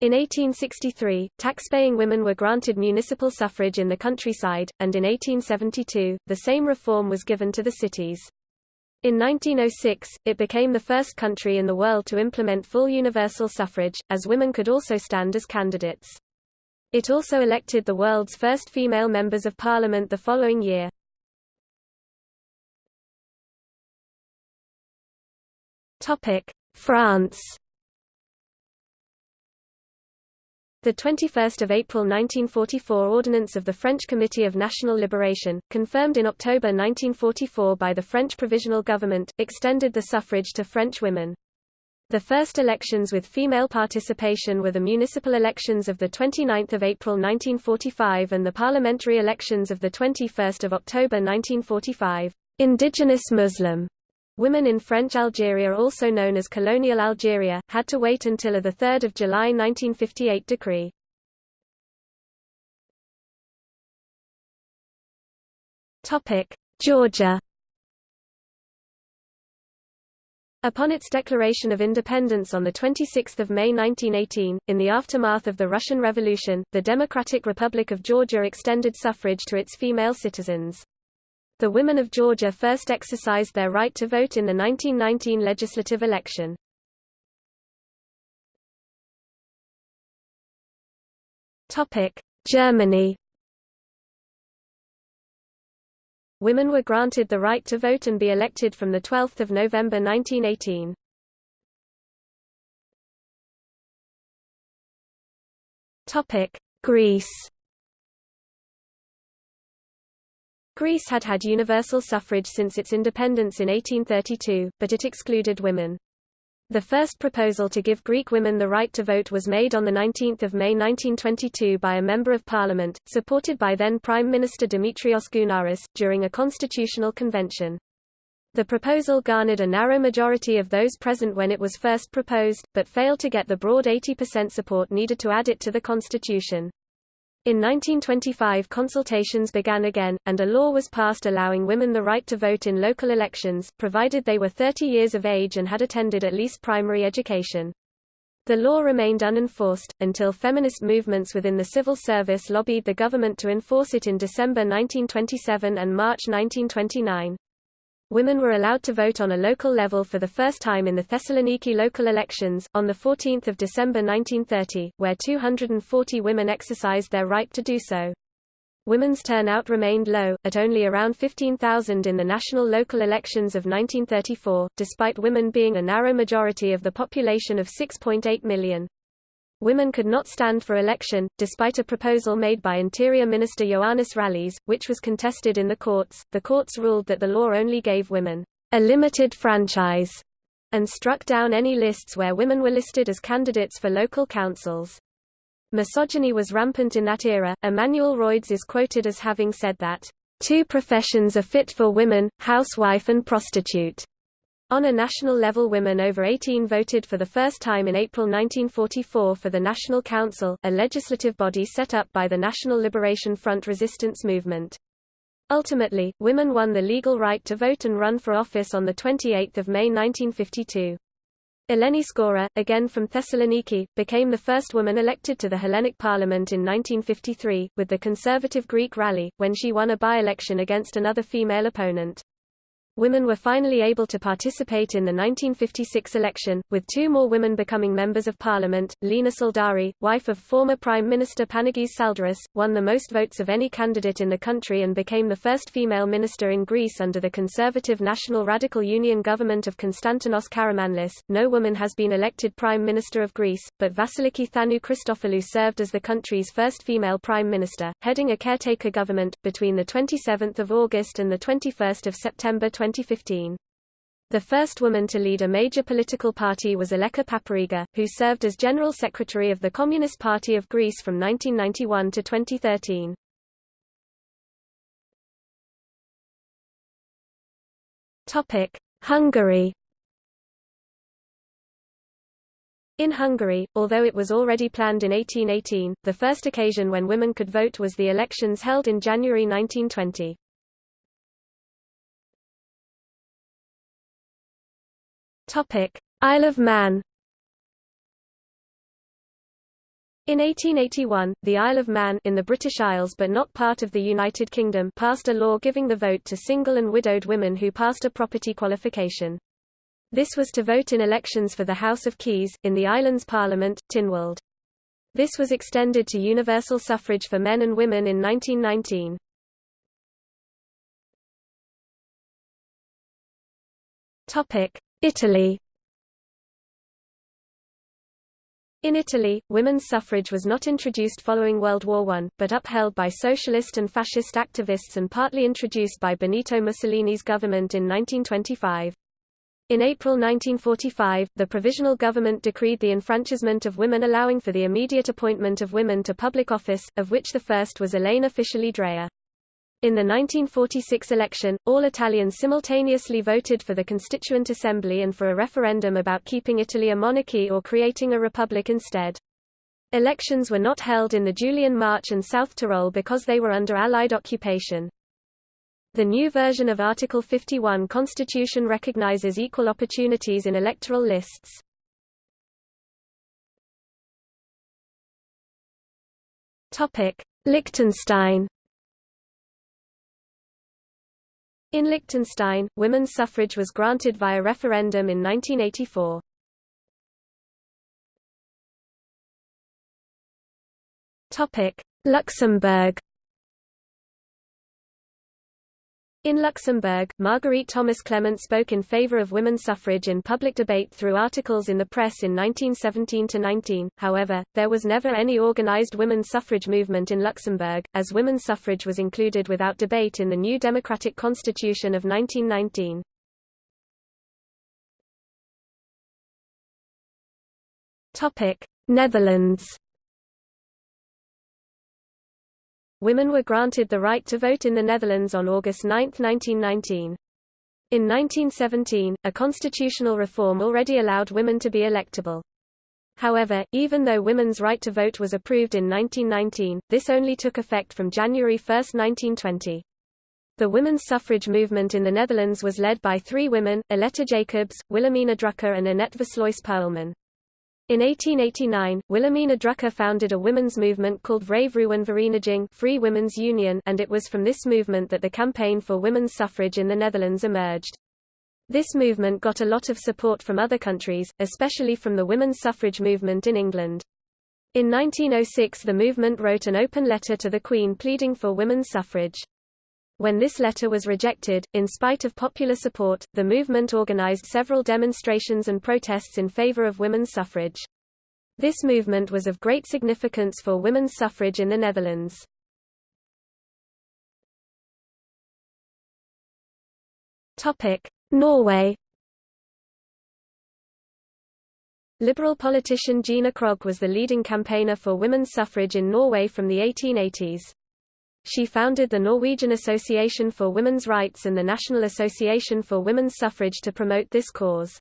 In 1863, taxpaying women were granted municipal suffrage in the countryside, and in 1872, the same reform was given to the cities. In 1906, it became the first country in the world to implement full universal suffrage, as women could also stand as candidates. It also elected the world's first female members of parliament the following year. France The 21st of April 1944 Ordinance of the French Committee of National Liberation, confirmed in October 1944 by the French Provisional Government, extended the suffrage to French women. The first elections with female participation were the municipal elections of 29 April 1945 and the parliamentary elections of 21 October 1945. Indigenous Muslim Women in French Algeria also known as colonial Algeria, had to wait until a 3 July 1958 decree. Georgia Upon its declaration of independence on 26 May 1918, in the aftermath of the Russian Revolution, the Democratic Republic of Georgia extended suffrage to its female citizens. The women of Georgia first exercised their right to vote in the 1919 legislative election. Germany Women were granted the right to vote and be elected from 12 November 1918. Greece Greece had had universal suffrage since its independence in 1832, but it excluded women. The first proposal to give Greek women the right to vote was made on 19 May 1922 by a Member of Parliament, supported by then Prime Minister Dimitrios Gounaris, during a constitutional convention. The proposal garnered a narrow majority of those present when it was first proposed, but failed to get the broad 80% support needed to add it to the constitution. In 1925 consultations began again, and a law was passed allowing women the right to vote in local elections, provided they were 30 years of age and had attended at least primary education. The law remained unenforced, until feminist movements within the civil service lobbied the government to enforce it in December 1927 and March 1929. Women were allowed to vote on a local level for the first time in the Thessaloniki local elections, on 14 December 1930, where 240 women exercised their right to do so. Women's turnout remained low, at only around 15,000 in the national local elections of 1934, despite women being a narrow majority of the population of 6.8 million. Women could not stand for election, despite a proposal made by Interior Minister Johannes Rallis, which was contested in the courts. The courts ruled that the law only gave women a limited franchise and struck down any lists where women were listed as candidates for local councils. Misogyny was rampant in that era. Emmanuel Rhoides is quoted as having said that, Two professions are fit for women, housewife and prostitute. On a national level women over 18 voted for the first time in April 1944 for the National Council, a legislative body set up by the National Liberation Front resistance movement. Ultimately, women won the legal right to vote and run for office on 28 May 1952. Eleni Skoura, again from Thessaloniki, became the first woman elected to the Hellenic Parliament in 1953, with the conservative Greek Rally, when she won a by-election against another female opponent. Women were finally able to participate in the 1956 election, with two more women becoming members of parliament. Lina Tsaldari, wife of former Prime Minister Panagis Tsaldaris, won the most votes of any candidate in the country and became the first female minister in Greece under the conservative National Radical Union government of Konstantinos Karamanlis. No woman has been elected Prime Minister of Greece, but Vasiliki Thanou Christophilou served as the country's first female prime minister, heading a caretaker government, between 27 August and 21 September 20 2015. The first woman to lead a major political party was Aleka Papariga, who served as General Secretary of the Communist Party of Greece from 1991 to 2013. Topic: Hungary. In Hungary, although it was already planned in 1818, the first occasion when women could vote was the elections held in January 1920. Topic: Isle of Man. In 1881, the Isle of Man in the British Isles but not part of the United Kingdom passed a law giving the vote to single and widowed women who passed a property qualification. This was to vote in elections for the House of Keys, in the island's parliament, Tynwald. This was extended to universal suffrage for men and women in 1919. Topic: Italy In Italy, women's suffrage was not introduced following World War I, but upheld by socialist and fascist activists and partly introduced by Benito Mussolini's government in 1925. In April 1945, the Provisional Government decreed the enfranchisement of women allowing for the immediate appointment of women to public office, of which the first was Elena Fischli Dreher. In the 1946 election, all Italians simultaneously voted for the Constituent Assembly and for a referendum about keeping Italy a monarchy or creating a republic instead. Elections were not held in the Julian March and South Tyrol because they were under Allied occupation. The new version of Article 51 constitution recognizes equal opportunities in electoral lists. Liechtenstein In Liechtenstein, women's suffrage was granted via referendum in 1984. Luxembourg In Luxembourg, Marguerite Thomas Clement spoke in favor of women's suffrage in public debate through articles in the press in 1917–19, however, there was never any organized women's suffrage movement in Luxembourg, as women's suffrage was included without debate in the new democratic constitution of 1919. Netherlands Women were granted the right to vote in the Netherlands on August 9, 1919. In 1917, a constitutional reform already allowed women to be electable. However, even though women's right to vote was approved in 1919, this only took effect from January 1, 1920. The women's suffrage movement in the Netherlands was led by three women, Aletta Jacobs, Wilhelmina Drucker and Annette Versluys Poelman. In 1889, Wilhelmina Drucker founded a women's movement called Vrouwenvereniging Free Women's Union and it was from this movement that the campaign for women's suffrage in the Netherlands emerged. This movement got a lot of support from other countries, especially from the women's suffrage movement in England. In 1906 the movement wrote an open letter to the Queen pleading for women's suffrage. When this letter was rejected, in spite of popular support, the movement organized several demonstrations and protests in favor of women's suffrage. This movement was of great significance for women's suffrage in the Netherlands. Norway Liberal politician Gina Krog was the leading campaigner for women's suffrage in Norway from the 1880s. She founded the Norwegian Association for Women's Rights and the National Association for Women's Suffrage to promote this cause.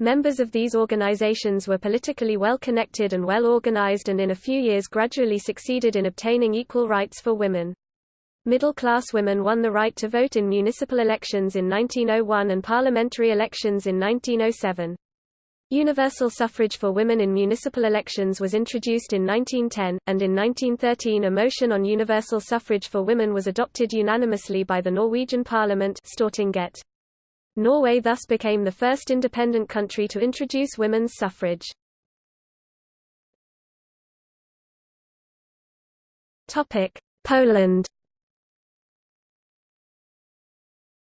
Members of these organizations were politically well connected and well organized and in a few years gradually succeeded in obtaining equal rights for women. Middle-class women won the right to vote in municipal elections in 1901 and parliamentary elections in 1907. Universal suffrage for women in municipal elections was introduced in 1910, and in 1913 a motion on universal suffrage for women was adopted unanimously by the Norwegian parliament Stortinget. Norway thus became the first independent country to introduce women's suffrage. Poland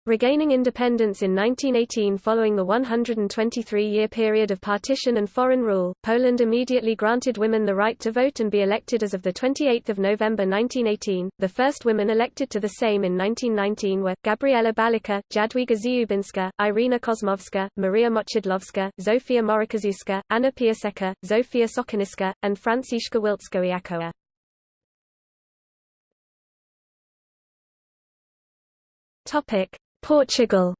Regaining independence in 1918 following the 123-year period of partition and foreign rule, Poland immediately granted women the right to vote and be elected as of 28 November 1918. The first women elected to the Sejm in 1919 were, Gabriela Balicka, Jadwiga Dziubińska, Irena Kosmowska, Maria Moczydłowska, Zofia Moraczewska, Anna Piasecka, Zofia Sokolnicka, and Franciszka Wilczkowiakowa. Topic. Portugal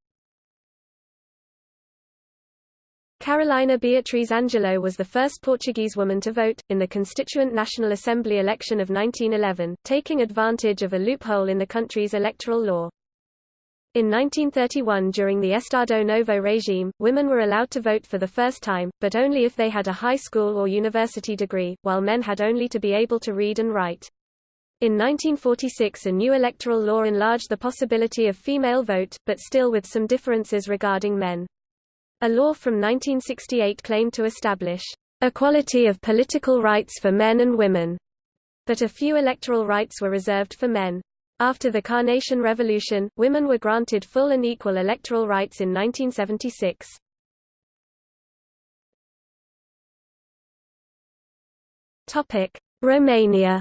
Carolina Beatriz Angelo was the first Portuguese woman to vote, in the Constituent National Assembly election of 1911, taking advantage of a loophole in the country's electoral law. In 1931 during the Estado Novo regime, women were allowed to vote for the first time, but only if they had a high school or university degree, while men had only to be able to read and write. In 1946 a new electoral law enlarged the possibility of female vote, but still with some differences regarding men. A law from 1968 claimed to establish equality of political rights for men and women, but a few electoral rights were reserved for men. After the Carnation Revolution, women were granted full and equal electoral rights in 1976. Romania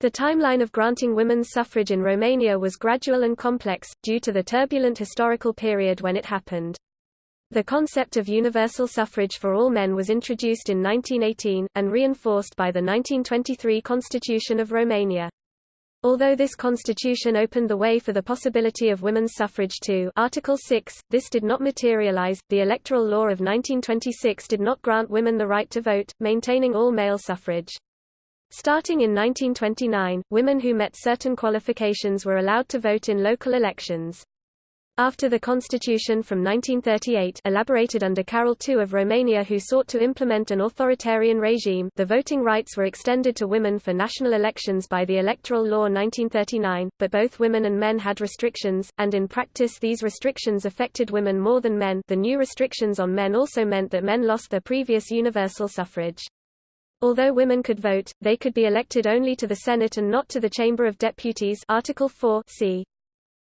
The timeline of granting women's suffrage in Romania was gradual and complex, due to the turbulent historical period when it happened. The concept of universal suffrage for all men was introduced in 1918, and reinforced by the 1923 Constitution of Romania. Although this constitution opened the way for the possibility of women's suffrage too Article 6, this did not materialize. The Electoral Law of 1926 did not grant women the right to vote, maintaining all male suffrage. Starting in 1929, women who met certain qualifications were allowed to vote in local elections. After the constitution from 1938 elaborated under Carol II of Romania who sought to implement an authoritarian regime the voting rights were extended to women for national elections by the Electoral Law 1939, but both women and men had restrictions, and in practice these restrictions affected women more than men the new restrictions on men also meant that men lost their previous universal suffrage. Although women could vote, they could be elected only to the Senate and not to the Chamber of Deputies Article 4 c.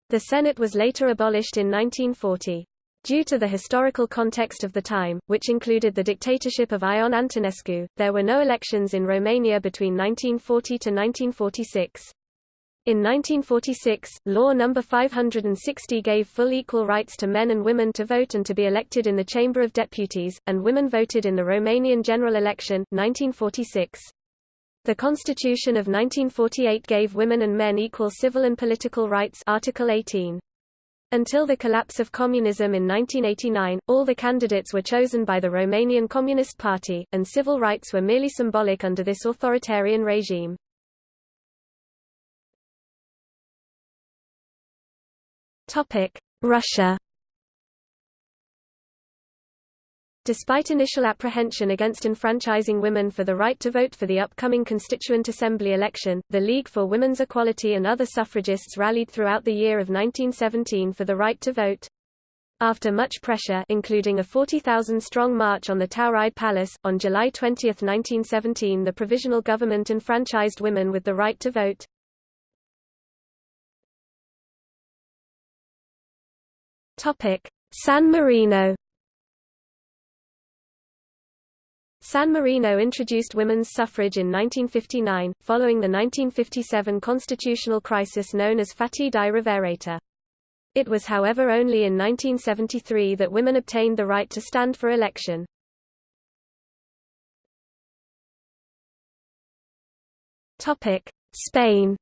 The Senate was later abolished in 1940. Due to the historical context of the time, which included the dictatorship of Ion Antonescu, there were no elections in Romania between 1940 to 1946. In 1946, Law No. 560 gave full equal rights to men and women to vote and to be elected in the Chamber of Deputies, and women voted in the Romanian general election, 1946. The Constitution of 1948 gave women and men equal civil and political rights Article 18. Until the collapse of communism in 1989, all the candidates were chosen by the Romanian Communist Party, and civil rights were merely symbolic under this authoritarian regime. Russia Despite initial apprehension against enfranchising women for the right to vote for the upcoming Constituent Assembly election, the League for Women's Equality and other suffragists rallied throughout the year of 1917 for the right to vote. After much pressure including a 40,000-strong march on the Tauride Palace, on July 20, 1917 the provisional government enfranchised women with the right to vote. San Marino San Marino introduced women's suffrage in 1959, following the 1957 constitutional crisis known as Fatti di Rovereta. It was however only in 1973 that women obtained the right to stand for election. Spain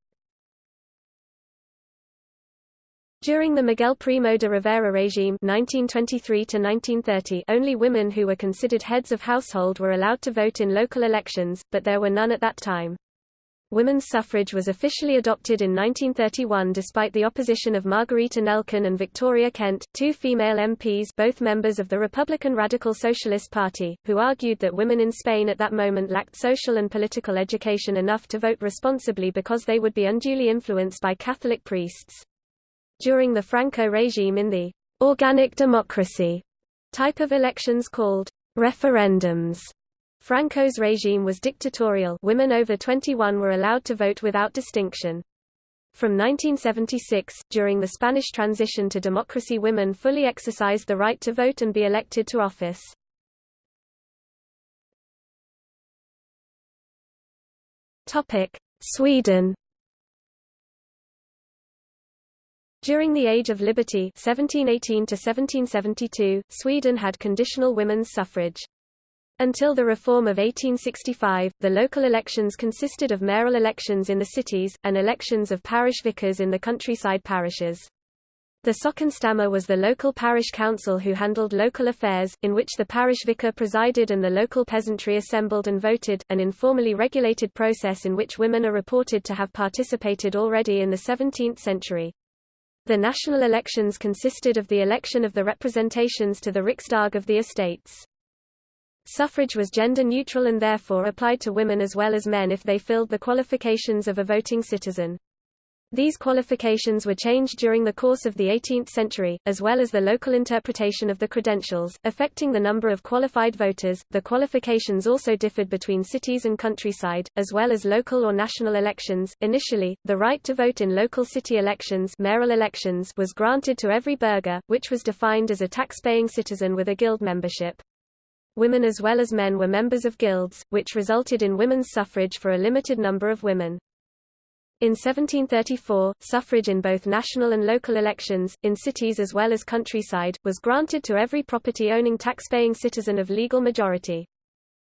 During the Miguel Primo de Rivera regime 1923 only women who were considered heads of household were allowed to vote in local elections, but there were none at that time. Women's suffrage was officially adopted in 1931 despite the opposition of Margarita Nelken and Victoria Kent, two female MPs both members of the Republican Radical Socialist Party, who argued that women in Spain at that moment lacked social and political education enough to vote responsibly because they would be unduly influenced by Catholic priests. During the Franco regime in the organic democracy type of elections called referendums, Franco's regime was dictatorial women over 21 were allowed to vote without distinction. From 1976, during the Spanish transition to democracy women fully exercised the right to vote and be elected to office. Sweden During the Age of Liberty 1718 1772, Sweden had conditional women's suffrage. Until the reform of 1865, the local elections consisted of mayoral elections in the cities, and elections of parish vicars in the countryside parishes. The Sockenstämma was the local parish council who handled local affairs, in which the parish vicar presided and the local peasantry assembled and voted, an informally regulated process in which women are reported to have participated already in the 17th century. The national elections consisted of the election of the representations to the Riksdag of the estates. Suffrage was gender-neutral and therefore applied to women as well as men if they filled the qualifications of a voting citizen. These qualifications were changed during the course of the 18th century, as well as the local interpretation of the credentials, affecting the number of qualified voters. The qualifications also differed between cities and countryside, as well as local or national elections. Initially, the right to vote in local city elections, mayoral elections was granted to every burgher, which was defined as a tax-paying citizen with a guild membership. Women as well as men were members of guilds, which resulted in women's suffrage for a limited number of women. In 1734, suffrage in both national and local elections, in cities as well as countryside, was granted to every property-owning tax-paying citizen of legal majority.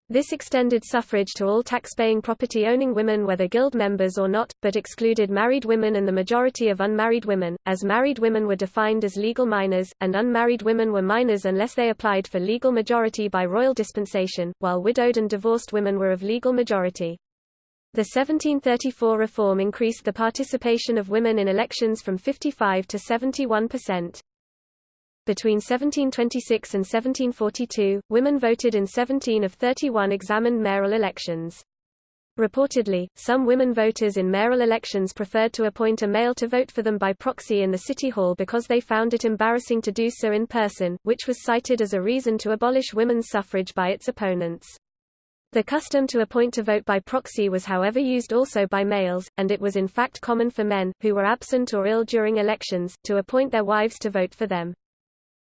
This extended suffrage to all tax-paying property-owning women whether guild members or not, but excluded married women and the majority of unmarried women, as married women were defined as legal minors, and unmarried women were minors unless they applied for legal majority by royal dispensation, while widowed and divorced women were of legal majority. The 1734 reform increased the participation of women in elections from 55 to 71 percent. Between 1726 and 1742, women voted in 17 of 31 examined mayoral elections. Reportedly, some women voters in mayoral elections preferred to appoint a male to vote for them by proxy in the city hall because they found it embarrassing to do so in person, which was cited as a reason to abolish women's suffrage by its opponents. The custom to appoint to vote by proxy was however used also by males, and it was in fact common for men, who were absent or ill during elections, to appoint their wives to vote for them.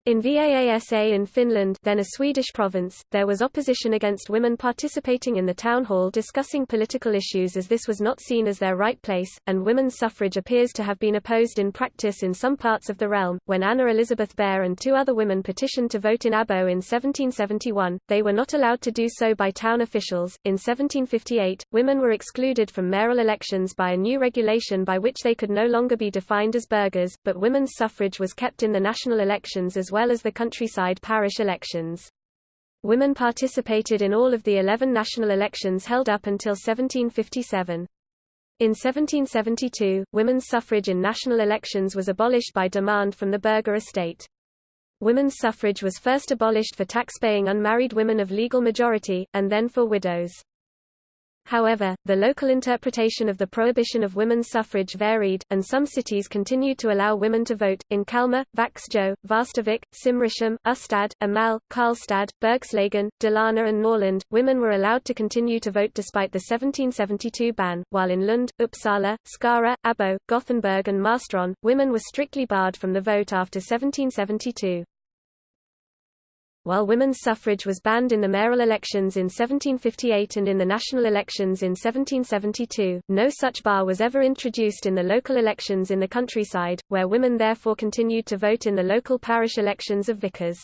In Vaasa in Finland then a Swedish province, there was opposition against women participating in the town hall discussing political issues as this was not seen as their right place, and women's suffrage appears to have been opposed in practice in some parts of the realm. When Anna Elizabeth Baer and two other women petitioned to vote in Abo in 1771, they were not allowed to do so by town officials. In 1758, women were excluded from mayoral elections by a new regulation by which they could no longer be defined as burghers, but women's suffrage was kept in the national elections as well well as the countryside parish elections. Women participated in all of the 11 national elections held up until 1757. In 1772, women's suffrage in national elections was abolished by demand from the burgher estate. Women's suffrage was first abolished for tax-paying unmarried women of legal majority, and then for widows. However, the local interpretation of the prohibition of women's suffrage varied, and some cities continued to allow women to vote. In Kalmar, Vaxjo, Västervik, Simrishamn, Ystad, Amal, Karlstad, Bergslagen, Dalarna, and Norrland, women were allowed to continue to vote despite the 1772 ban, while in Lund, Uppsala, Skara, Abo, Gothenburg, and Marstrand, women were strictly barred from the vote after 1772. While women's suffrage was banned in the mayoral elections in 1758 and in the national elections in 1772, no such bar was ever introduced in the local elections in the countryside, where women therefore continued to vote in the local parish elections of vicars.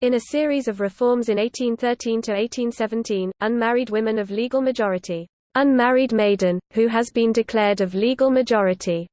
In a series of reforms in 1813 to 1817, unmarried women of legal majority, unmarried maiden, who has been declared of legal majority,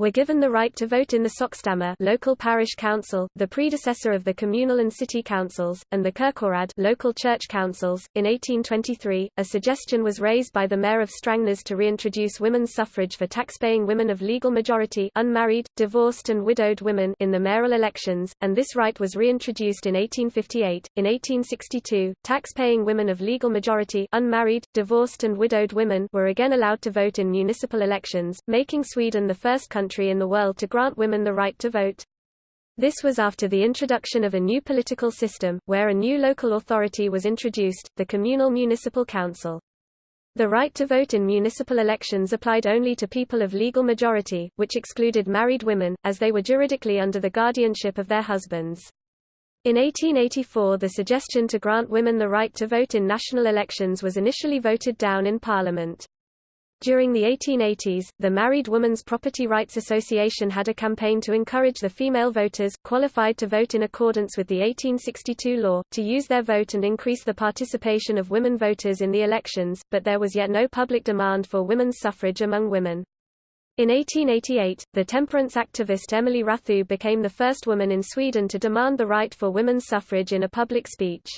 were given the right to vote in the Sockenstämma local parish council, the predecessor of the communal and city councils, and the kyrkoråd local church councils. In 1823, a suggestion was raised by the mayor of Strängnäs to reintroduce women's suffrage for taxpaying women of legal majority unmarried, divorced and widowed women in the mayoral elections, and this right was reintroduced in 1858. In 1862, tax-paying women of legal majority unmarried, divorced and widowed women were again allowed to vote in municipal elections, making Sweden the first country country in the world to grant women the right to vote. This was after the introduction of a new political system, where a new local authority was introduced, the communal municipal council. The right to vote in municipal elections applied only to people of legal majority, which excluded married women, as they were juridically under the guardianship of their husbands. In 1884 the suggestion to grant women the right to vote in national elections was initially voted down in Parliament. During the 1880s, the Married Women's Property Rights Association had a campaign to encourage the female voters, qualified to vote in accordance with the 1862 law, to use their vote and increase the participation of women voters in the elections, but there was yet no public demand for women's suffrage among women. In 1888, the temperance activist Emily Rathou became the first woman in Sweden to demand the right for women's suffrage in a public speech.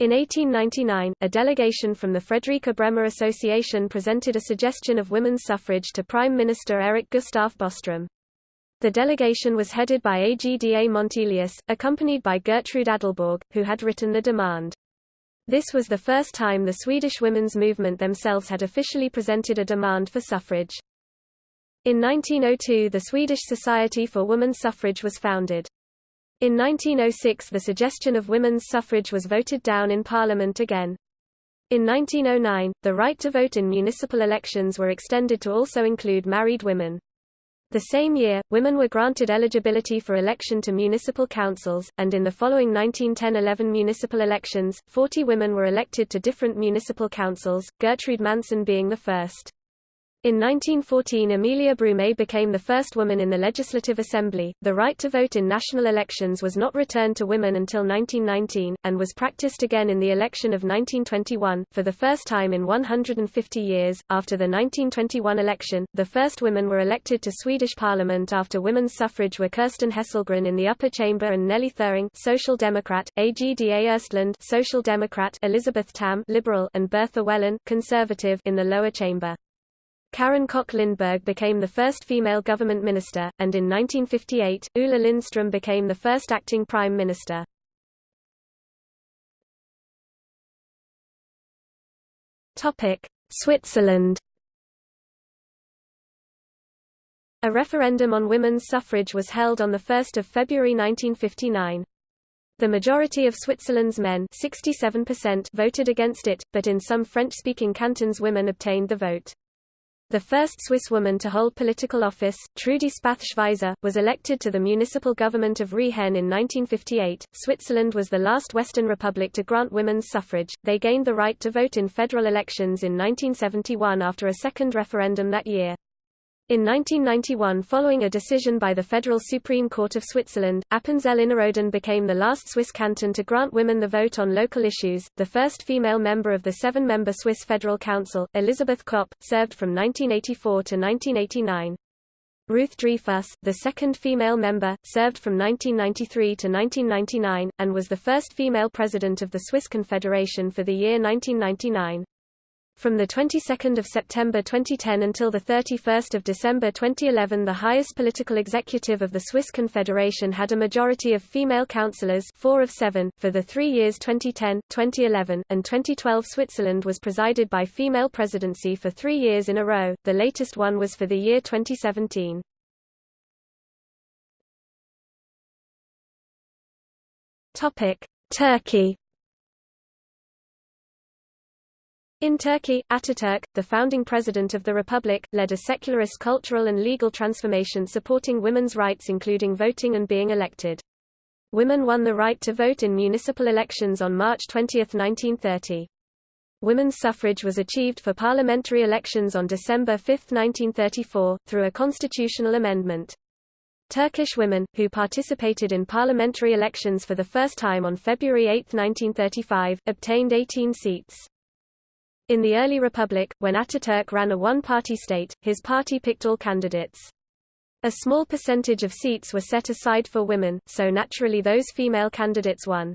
In 1899, a delegation from the Fredrika Bremer Association presented a suggestion of women's suffrage to Prime Minister Eric Gustaf Boström. The delegation was headed by Agda Montelius, accompanied by Gertrude Adelborg, who had written the demand. This was the first time the Swedish women's movement themselves had officially presented a demand for suffrage. In 1902 the Swedish Society for Women's Suffrage was founded. In 1906 the suggestion of women's suffrage was voted down in Parliament again. In 1909, the right to vote in municipal elections were extended to also include married women. The same year, women were granted eligibility for election to municipal councils, and in the following 1910–11 municipal elections, 40 women were elected to different municipal councils, Gertrude Manson being the first. In 1914 Emilia Broomé became the first woman in the Legislative Assembly. The right to vote in national elections was not returned to women until 1919, and was practiced again in the election of 1921, for the first time in 150 years. After the 1921 election, the first women were elected to Swedish Parliament after women's suffrage were Kerstin Hesselgren in the upper chamber and Nelly Thuring, Social Democrat, Agda Östlund Social Democrat, Elizabeth Tamm, Liberal, and Bertha Wellin Conservative in the lower chamber. Karin Kock Lindberg became the first female government minister, and in 1958, Ulla Lindström became the first acting prime minister. Switzerland A referendum on women's suffrage was held on 1 February 1959. The majority of Switzerland's men 67% voted against it, but in some French-speaking cantons women obtained the vote. The first Swiss woman to hold political office, Trudy Spath-Schweizer, was elected to the municipal government of Riehen in 1958. Switzerland was the last Western republic to grant women's suffrage. They gained the right to vote in federal elections in 1971 after a second referendum that year. In 1991 following a decision by the Federal Supreme Court of Switzerland, Appenzell Innerrhoden became the last Swiss canton to grant women the vote on local issues. The first female member of the seven-member Swiss Federal Council, Elisabeth Kopp, served from 1984 to 1989. Ruth Dreifuss, the second female member, served from 1993 to 1999, and was the first female president of the Swiss Confederation for the year 1999. From the 22nd of September 2010 until the 31st of December 2011 the highest political executive of the Swiss Confederation had a majority of female councillors 4 of 7 for the 3 years 2010, 2011 and 2012 Switzerland was presided by female presidency for 3 years in a row. The latest one was for the year 2017. Topic: Turkey In Turkey, Ataturk, the founding president of the republic, led a secularist cultural and legal transformation supporting women's rights including voting and being elected. Women won the right to vote in municipal elections on March 20, 1930. Women's suffrage was achieved for parliamentary elections on December 5, 1934, through a constitutional amendment. Turkish women, who participated in parliamentary elections for the first time on February 8, 1935, obtained 18 seats. In the early republic, when Ataturk ran a one-party state, his party picked all candidates. A small percentage of seats were set aside for women, so naturally those female candidates won.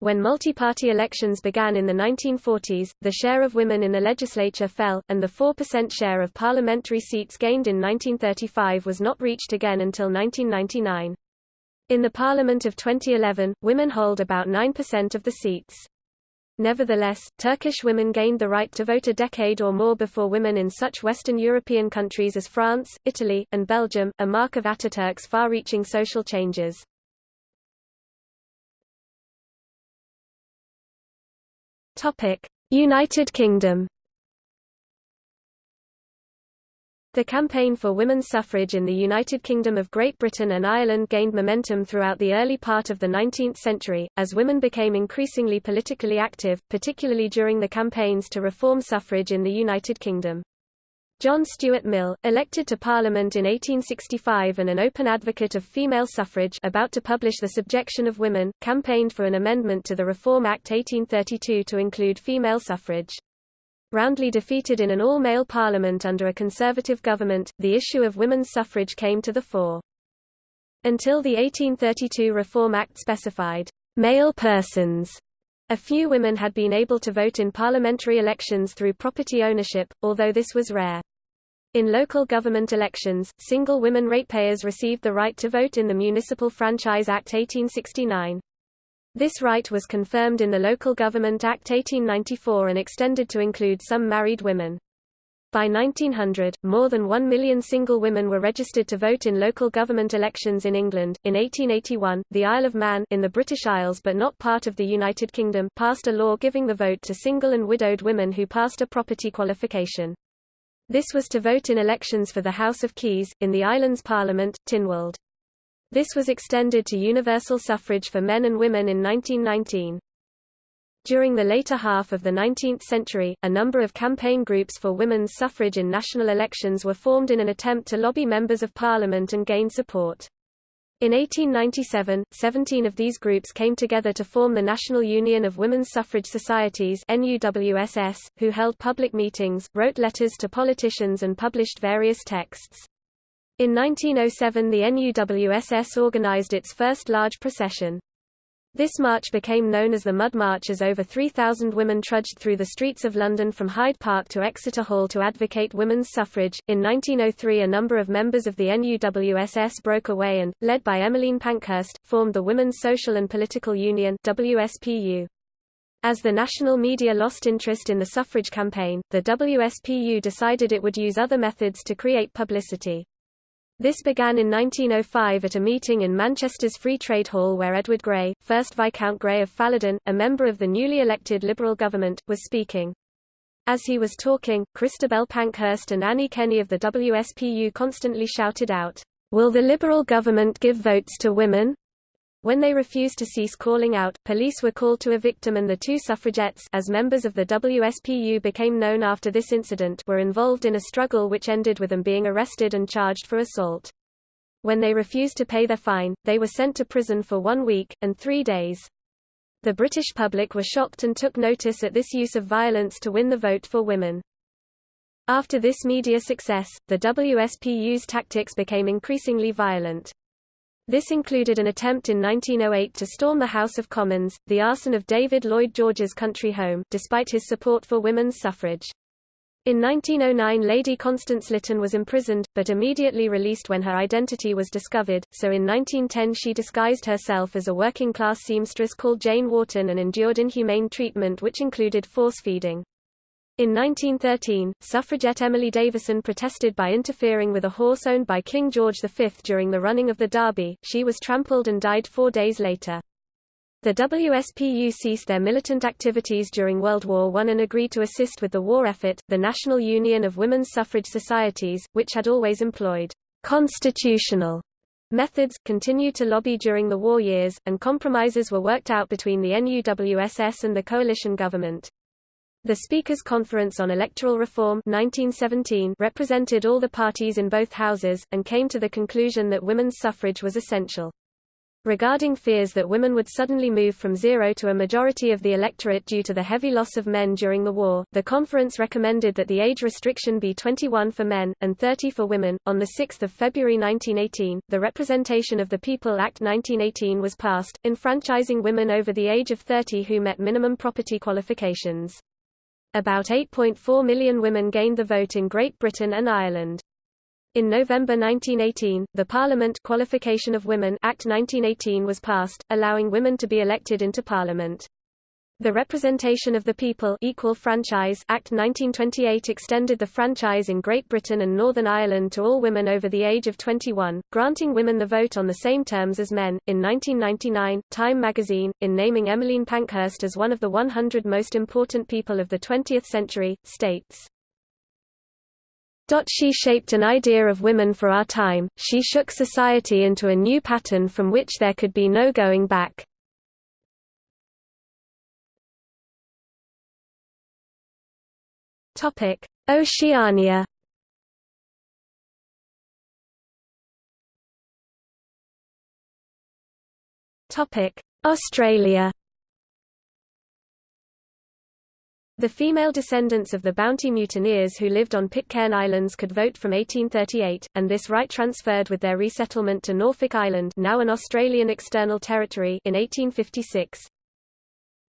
When multi-party elections began in the 1940s, the share of women in the legislature fell, and the 4% share of parliamentary seats gained in 1935 was not reached again until 1999. In the Parliament of 2011, women hold about 9% of the seats. Nevertheless, Turkish women gained the right to vote a decade or more before women in such Western European countries as France, Italy, and Belgium, a mark of Ataturk's far-reaching social changes. United Kingdom The campaign for women's suffrage in the United Kingdom of Great Britain and Ireland gained momentum throughout the early part of the 19th century, as women became increasingly politically active, particularly during the campaigns to reform suffrage in the United Kingdom. John Stuart Mill, elected to Parliament in 1865 and an open advocate of female suffrage about to publish The Subjection of Women, campaigned for an amendment to the Reform Act 1832 to include female suffrage. Roundly defeated in an all-male parliament under a conservative government, the issue of women's suffrage came to the fore. Until the 1832 Reform Act specified, "...male persons," a few women had been able to vote in parliamentary elections through property ownership, although this was rare. In local government elections, single women ratepayers received the right to vote in the Municipal Franchise Act 1869. This right was confirmed in the Local Government Act 1894 and extended to include some married women. By 1900, more than one million single women were registered to vote in local government elections in England. In 1881, the Isle of Man in the British Isles but not part of the United Kingdom passed a law giving the vote to single and widowed women who passed a property qualification. This was to vote in elections for the House of Keys, in the island's parliament, Tynwald. This was extended to universal suffrage for men and women in 1919. During the later half of the 19th century, a number of campaign groups for women's suffrage in national elections were formed in an attempt to lobby members of parliament and gain support. In 1897, 17 of these groups came together to form the National Union of Women's Suffrage Societies NUWSS, who held public meetings, wrote letters to politicians and published various texts. In 1907 the NUWSS organized its first large procession. This march became known as the Mud March as over 3,000 women trudged through the streets of London from Hyde Park to Exeter Hall to advocate women's suffrage. In 1903, a number of members of the NUWSS broke away and, led by Emmeline Pankhurst, formed the Women's Social and Political Union (WSPU). As the national media lost interest in the suffrage campaign, the WSPU decided it would use other methods to create publicity. This began in 1905 at a meeting in Manchester's Free Trade Hall where Edward Grey, 1st Viscount Grey of Fallodon, a member of the newly elected Liberal government, was speaking. As he was talking, Christabel Pankhurst and Annie Kenney of the WSPU constantly shouted out, "'Will the Liberal government give votes to women?' When they refused to cease calling out, police were called to evict them and the two suffragettes as members of the WSPU became known after this incident were involved in a struggle which ended with them being arrested and charged for assault. When they refused to pay their fine, they were sent to prison for one week, and three days. The British public were shocked and took notice at this use of violence to win the vote for women. After this media success, the WSPU's tactics became increasingly violent. This included an attempt in 1908 to storm the House of Commons, the arson of David Lloyd George's country home, despite his support for women's suffrage. In 1909 Lady Constance Lytton was imprisoned, but immediately released when her identity was discovered, so in 1910 she disguised herself as a working-class seamstress called Jane Warton and endured inhumane treatment which included force-feeding. In 1913, suffragette Emily Davison protested by interfering with a horse owned by King George V during the running of the Derby. She was trampled and died four days later. The WSPU ceased their militant activities during World War I and agreed to assist with the war effort. The National Union of Women's Suffrage Societies, which had always employed constitutional methods, continued to lobby during the war years, and compromises were worked out between the NUWSS and the coalition government. The Speakers' Conference on Electoral Reform 1917 represented all the parties in both houses, and came to the conclusion that women's suffrage was essential. Regarding fears that women would suddenly move from zero to a majority of the electorate due to the heavy loss of men during the war, the conference recommended that the age restriction be 21 for men, and 30 for women. On 6 February 1918, the Representation of the People Act 1918 was passed, enfranchising women over the age of 30 who met minimum property qualifications. About 8.4 million women gained the vote in Great Britain and Ireland. In November 1918, the Parliament Qualification of Women Act 1918 was passed, allowing women to be elected into Parliament. The Representation of the People Equal Franchise Act 1928 extended the franchise in Great Britain and Northern Ireland to all women over the age of 21, granting women the vote on the same terms as men. In 1999, Time magazine, in naming Emmeline Pankhurst as one of the 100 most important people of the 20th century, states, she shaped an idea of women for our time, she shook society into a new pattern from which there could be no going back. Oceania Topic: Australia The female descendants of the Bounty mutineers who lived on Pitcairn Islands could vote from 1838, and this right transferred with their resettlement to Norfolk Island now an Australian external territory in 1856.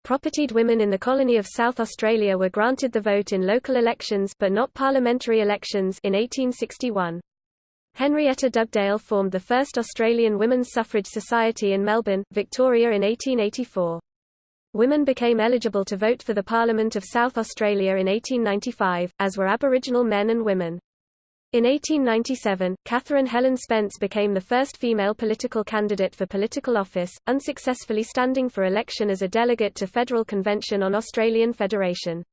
Propertied women in the colony of South Australia were granted the vote in local elections but not parliamentary elections in 1861. Henrietta Dugdale formed the first Australian Women's Suffrage Society in Melbourne, Victoria in 1884. Women became eligible to vote for the Parliament of South Australia in 1895, as were Aboriginal men and women. In 1897, Catherine Helen Spence became the first female political candidate for political office, unsuccessfully standing for election as a delegate to Federal Convention on Australian Federation.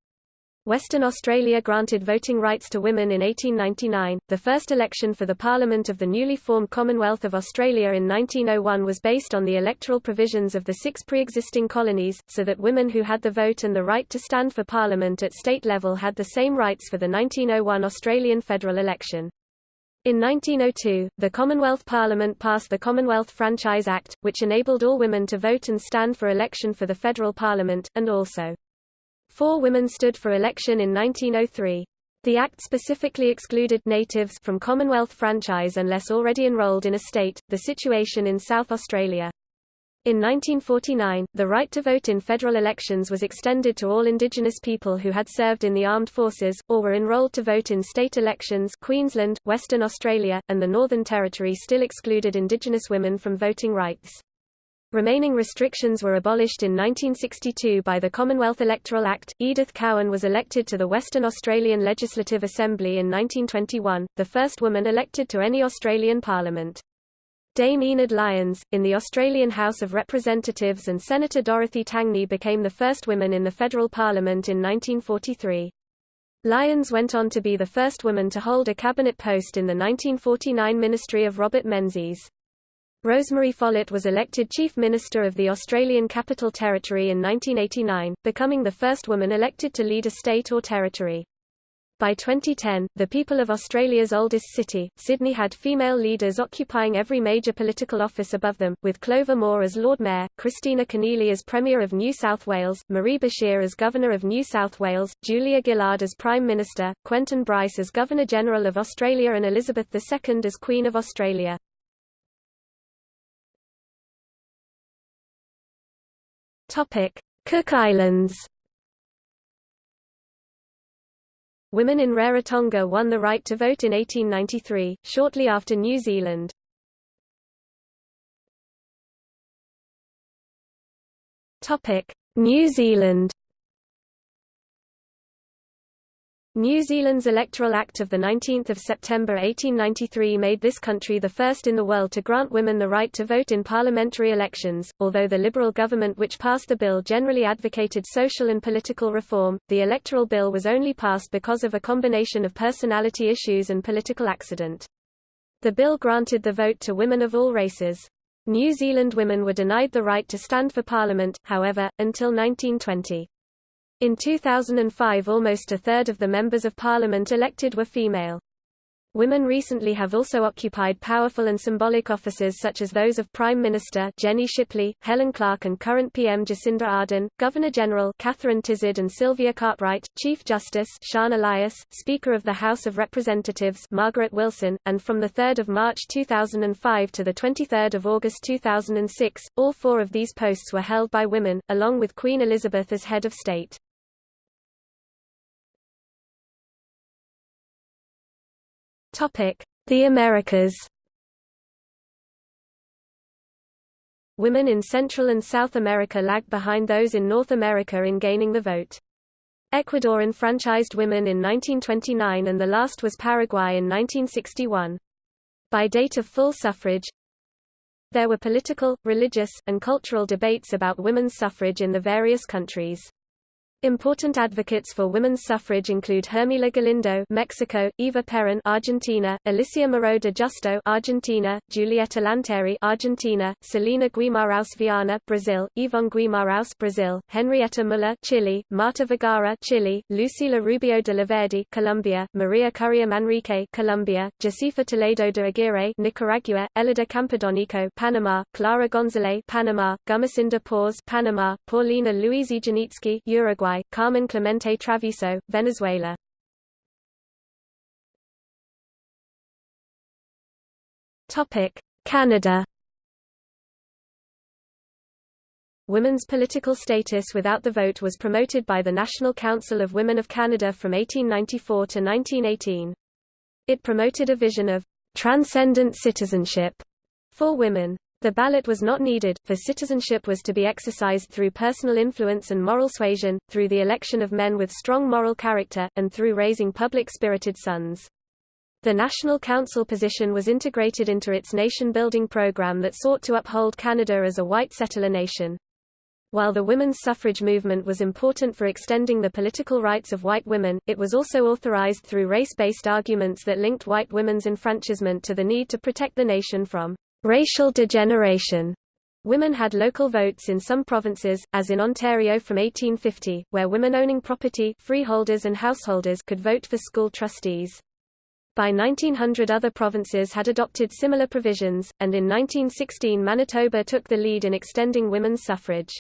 Western Australia granted voting rights to women in 1899. The first election for the Parliament of the newly formed Commonwealth of Australia in 1901 was based on the electoral provisions of the six pre-existing colonies, so that women who had the vote and the right to stand for Parliament at state level had the same rights for the 1901 Australian federal election. In 1902, the Commonwealth Parliament passed the Commonwealth Franchise Act, which enabled all women to vote and stand for election for the federal parliament, and also Four women stood for election in 1903. The Act specifically excluded natives from Commonwealth franchise unless already enrolled in a state, the situation in South Australia. In 1949, the right to vote in federal elections was extended to all Indigenous people who had served in the armed forces, or were enrolled to vote in state elections Queensland, Western Australia, and the Northern Territory still excluded Indigenous women from voting rights. Remaining restrictions were abolished in 1962 by the Commonwealth Electoral Act. Edith Cowan was elected to the Western Australian Legislative Assembly in 1921, the first woman elected to any Australian parliament. Dame Enid Lyons, in the Australian House of Representatives and Senator Dorothy Tangney became the first women in the federal parliament in 1943. Lyons went on to be the first woman to hold a cabinet post in the 1949 ministry of Robert Menzies. Rosemary Follett was elected Chief Minister of the Australian Capital Territory in 1989, becoming the first woman elected to lead a state or territory. By 2010, the people of Australia's oldest city, Sydney had female leaders occupying every major political office above them, with Clover Moore as Lord Mayor, Kristina Keneally as Premier of New South Wales, Marie Bashir as Governor of New South Wales, Julia Gillard as Prime Minister, Quentin Bryce as Governor-General of Australia and Elizabeth II as Queen of Australia. Topic: Cook Islands. Women in Rarotonga won the right to vote in 1893, shortly after New Zealand. Topic: New Zealand. New Zealand's Electoral Act of 19 September 1893 made this country the first in the world to grant women the right to vote in parliamentary elections. Although the Liberal government which passed the bill generally advocated social and political reform, the electoral bill was only passed because of a combination of personality issues and political accident. The bill granted the vote to women of all races. New Zealand women were denied the right to stand for parliament, however, until 1920. In 2005 almost a third of the members of parliament elected were female. Women recently have also occupied powerful and symbolic offices such as those of Prime Minister Jenny Shipley, Helen Clark and current PM Jacinda Ardern, Governor-General Catherine Tizard and Sylvia Cartwright, Chief Justice Sian Elias, Speaker of the House of Representatives Margaret Wilson, and from 3 March 2005 to 23 August 2006, all four of these posts were held by women, along with Queen Elizabeth as head of state. The Americas Women in Central and South America lagged behind those in North America in gaining the vote. Ecuador enfranchised women in 1929 and the last was Paraguay in 1961. By date of full suffrage, there were political, religious, and cultural debates about women's suffrage in the various countries. Important advocates for women's suffrage include Hermila Galindo, Mexico; Eva Perón, Argentina; Alicia Moreau de Justo, Argentina; Julieta Lanteri, Argentina; Celina Guimaraes Viana, Brazil; Yvonne Guimaraes, Brazil; Henrietta Muller, Chile; Marta Vergara, Chile; Lucila Rubio de la Verde, Colombia; Maria Currea Manrique, Colombia; Josefa Toledo de Aguirre, Nicaragua; Elida Campodonico, Panama; Clara González, Panama; Gumercinda Páez, Panama; Paulina Luisi Janicki, Uruguay. Carmen Clemente Travieso, Venezuela. Topic: Canada. Women's political status without the vote was promoted by the National Council of Women of Canada from 1894 to 1918. It promoted a vision of transcendent citizenship for women. The ballot was not needed, for citizenship was to be exercised through personal influence and moral suasion, through the election of men with strong moral character, and through raising public-spirited sons. The National Council position was integrated into its nation-building program that sought to uphold Canada as a white settler nation. While the women's suffrage movement was important for extending the political rights of white women, it was also authorized through race-based arguments that linked white women's enfranchisement to the need to protect the nation from Racial degeneration. Women had local votes in some provinces, as in Ontario from 1850, where women owning property freeholders and householders could vote for school trustees. By 1900 other provinces had adopted similar provisions, and in 1916 Manitoba took the lead in extending women's suffrage.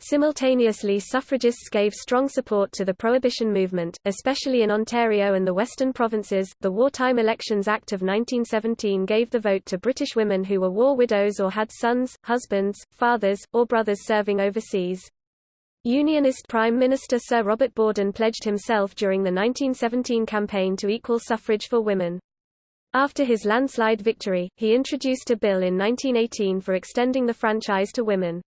Simultaneously suffragists gave strong support to the prohibition movement, especially in Ontario and the Western provinces. The Wartime Elections Act of 1917 gave the vote to British women who were war widows or had sons, husbands, fathers, or brothers serving overseas. Unionist Prime Minister Sir Robert Borden pledged himself during the 1917 campaign to equal suffrage for women. After his landslide victory, he introduced a bill in 1918 for extending the franchise to women.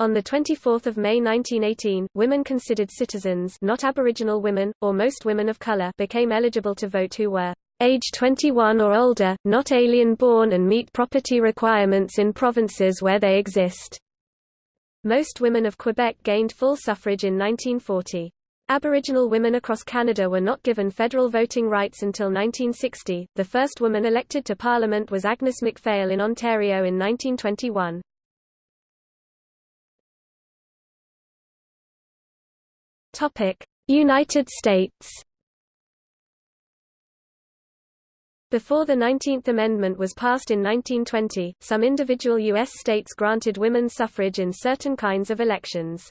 On 24 May 1918, women considered citizens not Aboriginal women, or most women of color became eligible to vote who were age 21 or older, not alien-born and meet property requirements in provinces where they exist. Most women of Quebec gained full suffrage in 1940. Aboriginal women across Canada were not given federal voting rights until 1960. The first woman elected to Parliament was Agnes MacPhail in Ontario in 1921. United States. Before the 19th Amendment was passed in 1920, some individual U.S. states granted women suffrage in certain kinds of elections.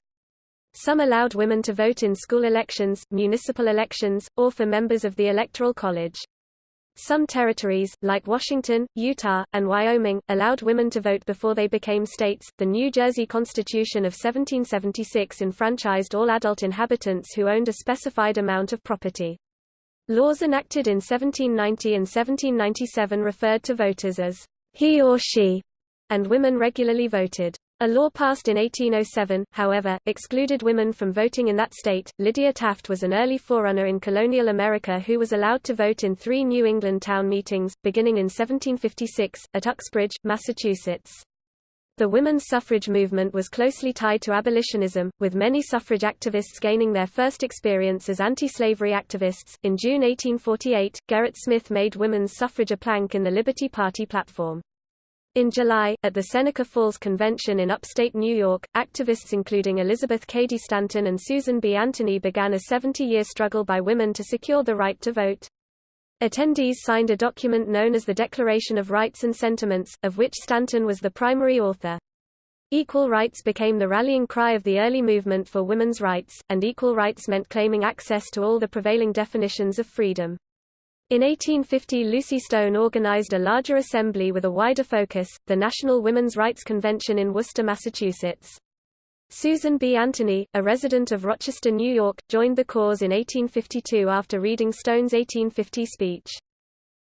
Some allowed women to vote in school elections, municipal elections, or for members of the Electoral College. Some territories, like Washington, Utah, and Wyoming, allowed women to vote before they became states. The New Jersey Constitution of 1776 enfranchised all adult inhabitants who owned a specified amount of property. Laws enacted in 1790 and 1797 referred to voters as he or she, and women regularly voted. A law passed in 1807, however, excluded women from voting in that state. Lydia Taft was an early forerunner in colonial America who was allowed to vote in three New England town meetings, beginning in 1756, at Uxbridge, Massachusetts. The women's suffrage movement was closely tied to abolitionism, with many suffrage activists gaining their first experience as anti-slavery activists. In June 1848, Gerrit Smith made women's suffrage a plank in the Liberty Party platform. In July, at the Seneca Falls Convention in upstate New York, activists including Elizabeth Cady Stanton and Susan B. Anthony began a 70-year struggle by women to secure the right to vote. Attendees signed a document known as the Declaration of Rights and Sentiments, of which Stanton was the primary author. Equal rights became the rallying cry of the early movement for women's rights, and equal rights meant claiming access to all the prevailing definitions of freedom. In 1850 Lucy Stone organized a larger assembly with a wider focus, the National Women's Rights Convention in Worcester, Massachusetts. Susan B. Anthony, a resident of Rochester, New York, joined the cause in 1852 after reading Stone's 1850 speech.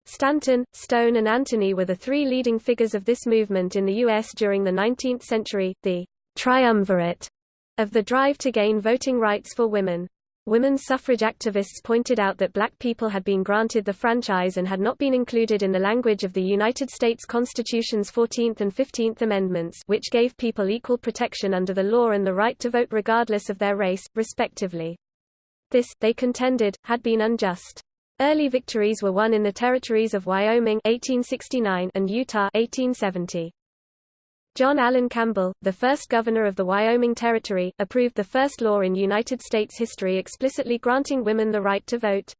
Stanton, Stone and Anthony were the three leading figures of this movement in the U.S. during the 19th century, the triumvirate of the drive to gain voting rights for women. Women's suffrage activists pointed out that black people had been granted the franchise and had not been included in the language of the United States Constitution's 14th and 15th Amendments which gave people equal protection under the law and the right to vote regardless of their race, respectively. This, they contended, had been unjust. Early victories were won in the territories of Wyoming 1869 and Utah 1870. John Allen Campbell, the first governor of the Wyoming Territory, approved the first law in United States history explicitly granting women the right to vote.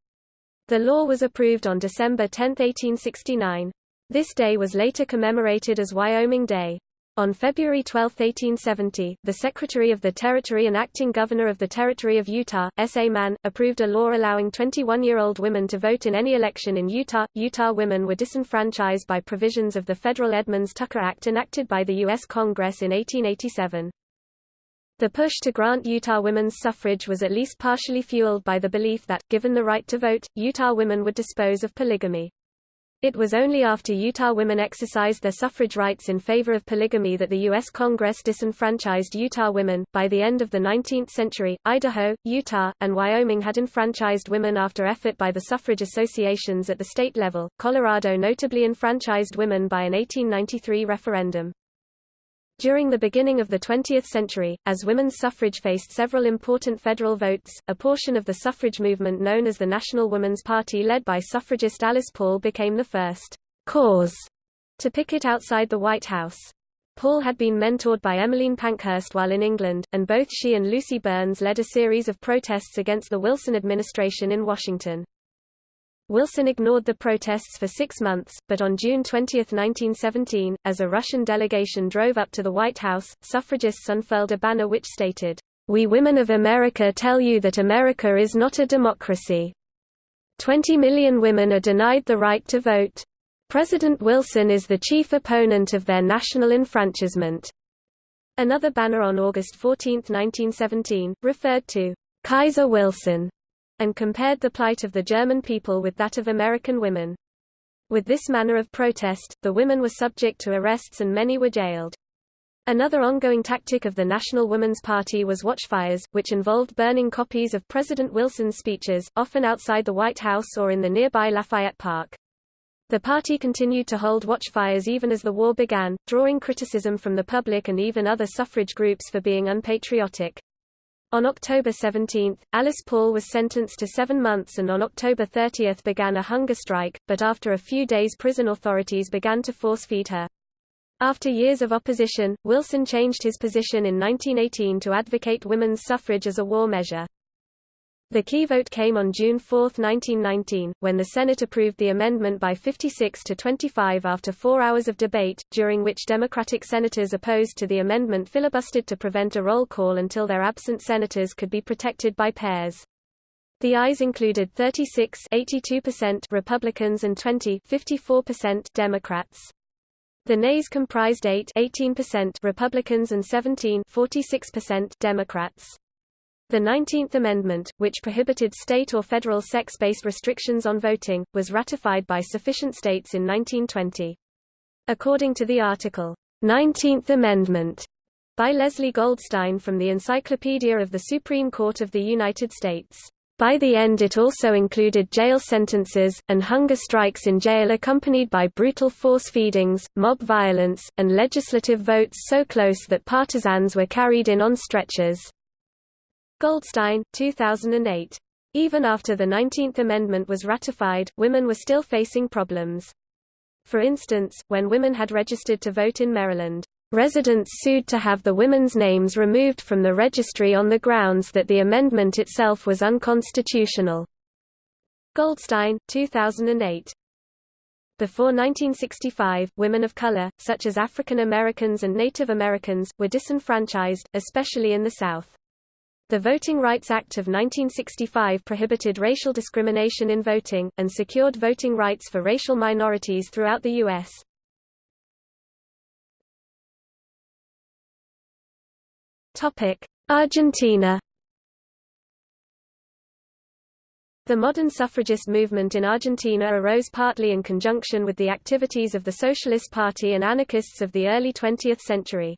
The law was approved on December 10, 1869. This day was later commemorated as Wyoming Day. On February 12, 1870, the Secretary of the Territory and acting governor of the Territory of Utah, S. A. Mann, approved a law allowing 21-year-old women to vote in any election in Utah. Utah women were disenfranchised by provisions of the federal Edmunds-Tucker Act enacted by the U.S. Congress in 1887. The push to grant Utah women's suffrage was at least partially fueled by the belief that, given the right to vote, Utah women would dispose of polygamy. It was only after Utah women exercised their suffrage rights in favor of polygamy that the U.S. Congress disenfranchised Utah women. By the end of the 19th century, Idaho, Utah, and Wyoming had enfranchised women after effort by the suffrage associations at the state level. Colorado notably enfranchised women by an 1893 referendum. During the beginning of the 20th century, as women's suffrage faced several important federal votes, a portion of the suffrage movement known as the National Woman's Party led by suffragist Alice Paul became the first cause to picket outside the White House. Paul had been mentored by Emmeline Pankhurst while in England, and both she and Lucy Burns led a series of protests against the Wilson administration in Washington. Wilson ignored the protests for six months, but on June 20, 1917, as a Russian delegation drove up to the White House, suffragists unfurled a banner which stated, We women of America tell you that America is not a democracy. Twenty million women are denied the right to vote. President Wilson is the chief opponent of their national enfranchisement. Another banner on August 14, 1917, referred to Kaiser Wilson and compared the plight of the German people with that of American women. With this manner of protest, the women were subject to arrests and many were jailed. Another ongoing tactic of the National Women's Party was watchfires, which involved burning copies of President Wilson's speeches, often outside the White House or in the nearby Lafayette Park. The party continued to hold watchfires even as the war began, drawing criticism from the public and even other suffrage groups for being unpatriotic. On October 17, Alice Paul was sentenced to seven months and on October 30 began a hunger strike, but after a few days prison authorities began to force-feed her. After years of opposition, Wilson changed his position in 1918 to advocate women's suffrage as a war measure. The key vote came on June 4, 1919, when the Senate approved the amendment by 56 to 25 after four hours of debate, during which Democratic senators opposed to the amendment filibustered to prevent a roll call until their absent senators could be protected by pairs. The ayes included 36 82% Republicans and 20 54% Democrats. The nays comprised 8 18% Republicans and 17 46% Democrats. The Nineteenth Amendment, which prohibited state or federal sex-based restrictions on voting, was ratified by sufficient states in 1920. According to the article, Nineteenth Amendment, by Leslie Goldstein from the Encyclopedia of the Supreme Court of the United States. By the end it also included jail sentences, and hunger strikes in jail accompanied by brutal force feedings, mob violence, and legislative votes so close that partisans were carried in on stretchers. Goldstein, 2008. Even after the 19th Amendment was ratified, women were still facing problems. For instance, when women had registered to vote in Maryland, residents sued to have the women's names removed from the registry on the grounds that the amendment itself was unconstitutional. Goldstein, 2008. Before 1965, women of color, such as African Americans and Native Americans, were disenfranchised, especially in the South. The Voting Rights Act of 1965 prohibited racial discrimination in voting, and secured voting rights for racial minorities throughout the U.S. Argentina The modern suffragist movement in Argentina arose partly in conjunction with the activities of the Socialist Party and anarchists of the early 20th century.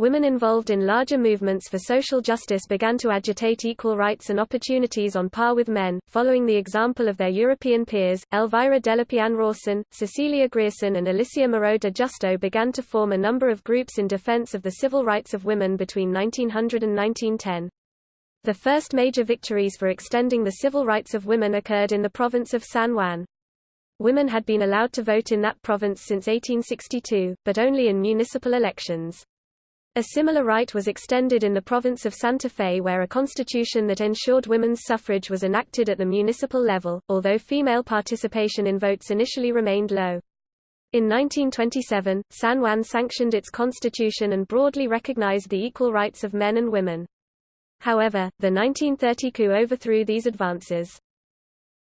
Women involved in larger movements for social justice began to agitate equal rights and opportunities on par with men, following the example of their European peers. Elvira Dellepiane Rawson, Cecilia Grierson, and Alicia Moreau de Justo began to form a number of groups in defense of the civil rights of women between 1900 and 1910. The first major victories for extending the civil rights of women occurred in the province of San Juan. Women had been allowed to vote in that province since 1862, but only in municipal elections. A similar right was extended in the province of Santa Fe where a constitution that ensured women's suffrage was enacted at the municipal level, although female participation in votes initially remained low. In 1927, San Juan sanctioned its constitution and broadly recognized the equal rights of men and women. However, the 1930 coup overthrew these advances.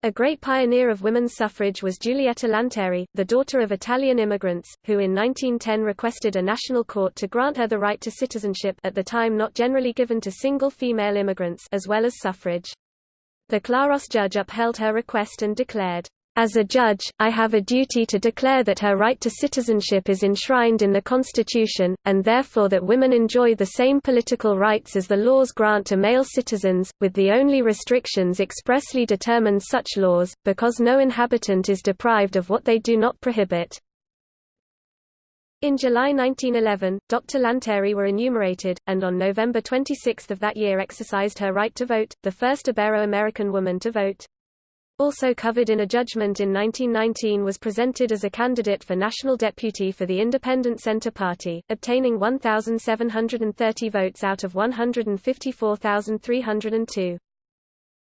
A great pioneer of women's suffrage was Giulietta Lanteri, the daughter of Italian immigrants, who in 1910 requested a national court to grant her the right to citizenship at the time not generally given to single female immigrants as well as suffrage. The Claros judge upheld her request and declared, as a judge, I have a duty to declare that her right to citizenship is enshrined in the Constitution, and therefore that women enjoy the same political rights as the laws grant to male citizens, with the only restrictions expressly determine such laws, because no inhabitant is deprived of what they do not prohibit. In July 1911, Dr. Lanteri were enumerated, and on November 26 of that year exercised her right to vote, the first Ibero-American woman to vote. Also covered in a judgment in 1919 was presented as a candidate for national deputy for the Independent Centre Party, obtaining 1,730 votes out of 154,302.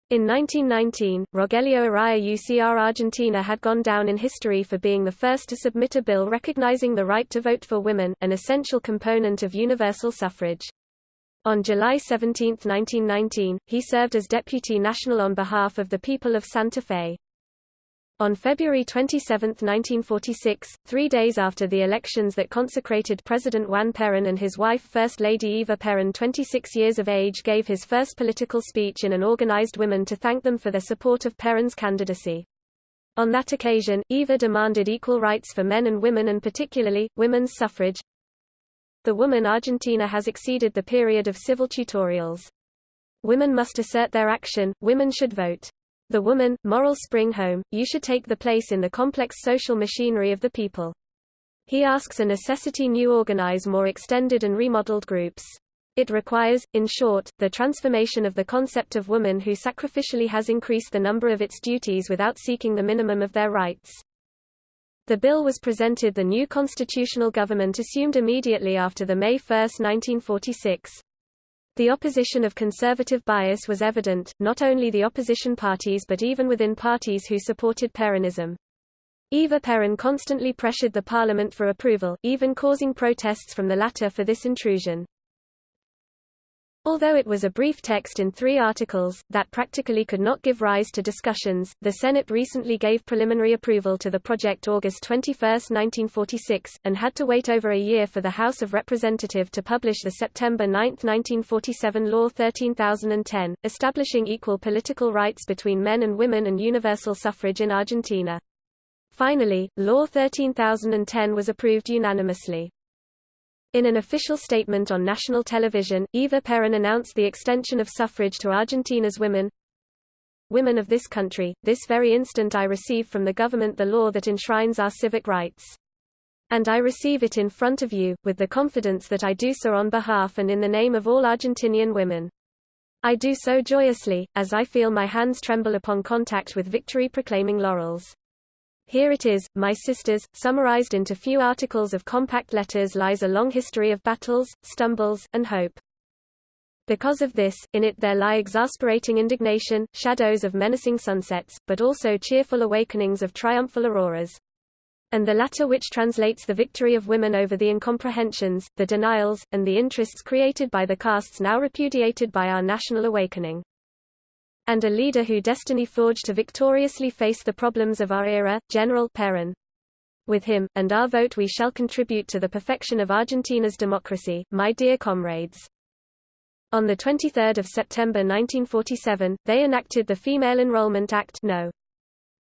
In 1919, Rogelio Araya UCR Argentina had gone down in history for being the first to submit a bill recognizing the right to vote for women, an essential component of universal suffrage. On July 17, 1919, he served as Deputy National on behalf of the people of Santa Fe. On February 27, 1946, three days after the elections that consecrated President Juan Perón and his wife First Lady Eva Perón 26 years of age gave his first political speech in an organized women to thank them for their support of Perón's candidacy. On that occasion, Eva demanded equal rights for men and women and particularly, women's suffrage, the woman Argentina has exceeded the period of civil tutorials. Women must assert their action, women should vote. The woman, moral spring home, you should take the place in the complex social machinery of the people. He asks a necessity new organize more extended and remodeled groups. It requires, in short, the transformation of the concept of woman who sacrificially has increased the number of its duties without seeking the minimum of their rights. The bill was presented the new constitutional government assumed immediately after the May 1, 1946. The opposition of conservative bias was evident, not only the opposition parties but even within parties who supported Peronism. Eva Peron constantly pressured the parliament for approval, even causing protests from the latter for this intrusion. Although it was a brief text in three articles, that practically could not give rise to discussions, the Senate recently gave preliminary approval to the project August 21, 1946, and had to wait over a year for the House of Representatives to publish the September 9, 1947 Law 13010, establishing equal political rights between men and women and universal suffrage in Argentina. Finally, Law 13010 was approved unanimously. In an official statement on national television, Eva Perón announced the extension of suffrage to Argentina's women. Women of this country, this very instant I receive from the government the law that enshrines our civic rights. And I receive it in front of you, with the confidence that I do so on behalf and in the name of all Argentinian women. I do so joyously, as I feel my hands tremble upon contact with victory-proclaiming laurels. Here it is, my sisters, summarized into few articles of compact letters lies a long history of battles, stumbles, and hope. Because of this, in it there lie exasperating indignation, shadows of menacing sunsets, but also cheerful awakenings of triumphal auroras. And the latter which translates the victory of women over the incomprehensions, the denials, and the interests created by the castes now repudiated by our national awakening. And a leader who destiny forged to victoriously face the problems of our era, General Perón. With him, and our vote we shall contribute to the perfection of Argentina's democracy, my dear comrades. On 23 September 1947, they enacted the Female Enrollment Act No.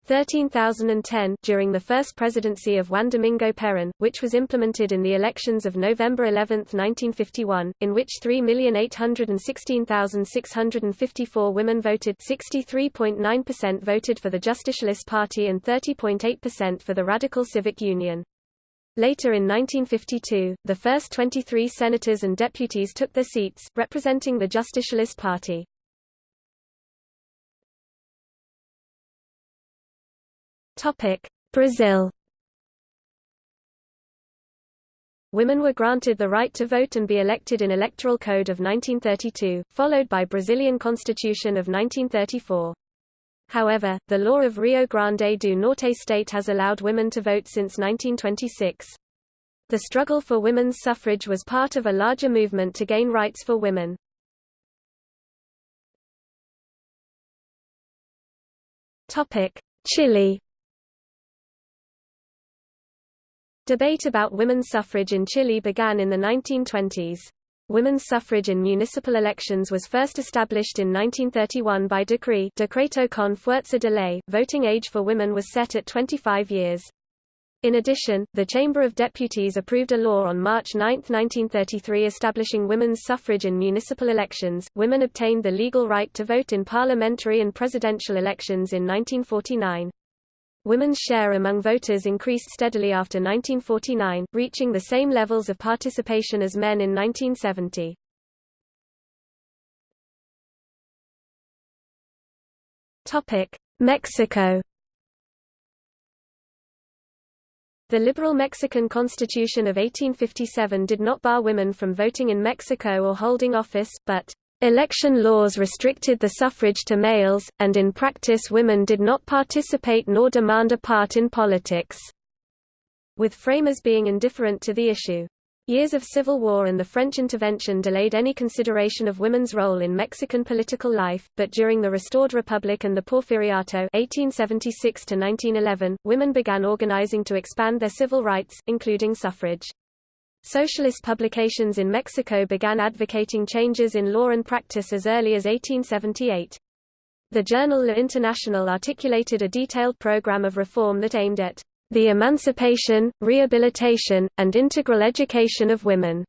13010 during the first presidency of Juan Domingo Perón, which was implemented in the elections of November 11, 1951, in which 3,816,654 women voted 63.9% voted for the Justicialist Party and 30.8% for the Radical Civic Union. Later in 1952, the first 23 senators and deputies took their seats, representing the Justicialist Party. Brazil Women were granted the right to vote and be elected in Electoral Code of 1932, followed by Brazilian Constitution of 1934. However, the law of Rio Grande do Norte state has allowed women to vote since 1926. The struggle for women's suffrage was part of a larger movement to gain rights for women. Chile Debate about women's suffrage in Chile began in the 1920s. Women's suffrage in municipal elections was first established in 1931 by decree Decreto con fuerza de ley. Voting age for women was set at 25 years. In addition, the Chamber of Deputies approved a law on March 9, 1933 establishing women's suffrage in municipal elections. Women obtained the legal right to vote in parliamentary and presidential elections in 1949. Women's share among voters increased steadily after 1949, reaching the same levels of participation as men in 1970. Mexico The liberal Mexican Constitution of 1857 did not bar women from voting in Mexico or holding office, but Election laws restricted the suffrage to males, and in practice women did not participate nor demand a part in politics, with framers being indifferent to the issue. Years of civil war and the French intervention delayed any consideration of women's role in Mexican political life, but during the restored republic and the Porfiriato 1876 women began organizing to expand their civil rights, including suffrage. Socialist publications in Mexico began advocating changes in law and practice as early as 1878. The journal La Internacional articulated a detailed program of reform that aimed at the emancipation, rehabilitation, and integral education of women.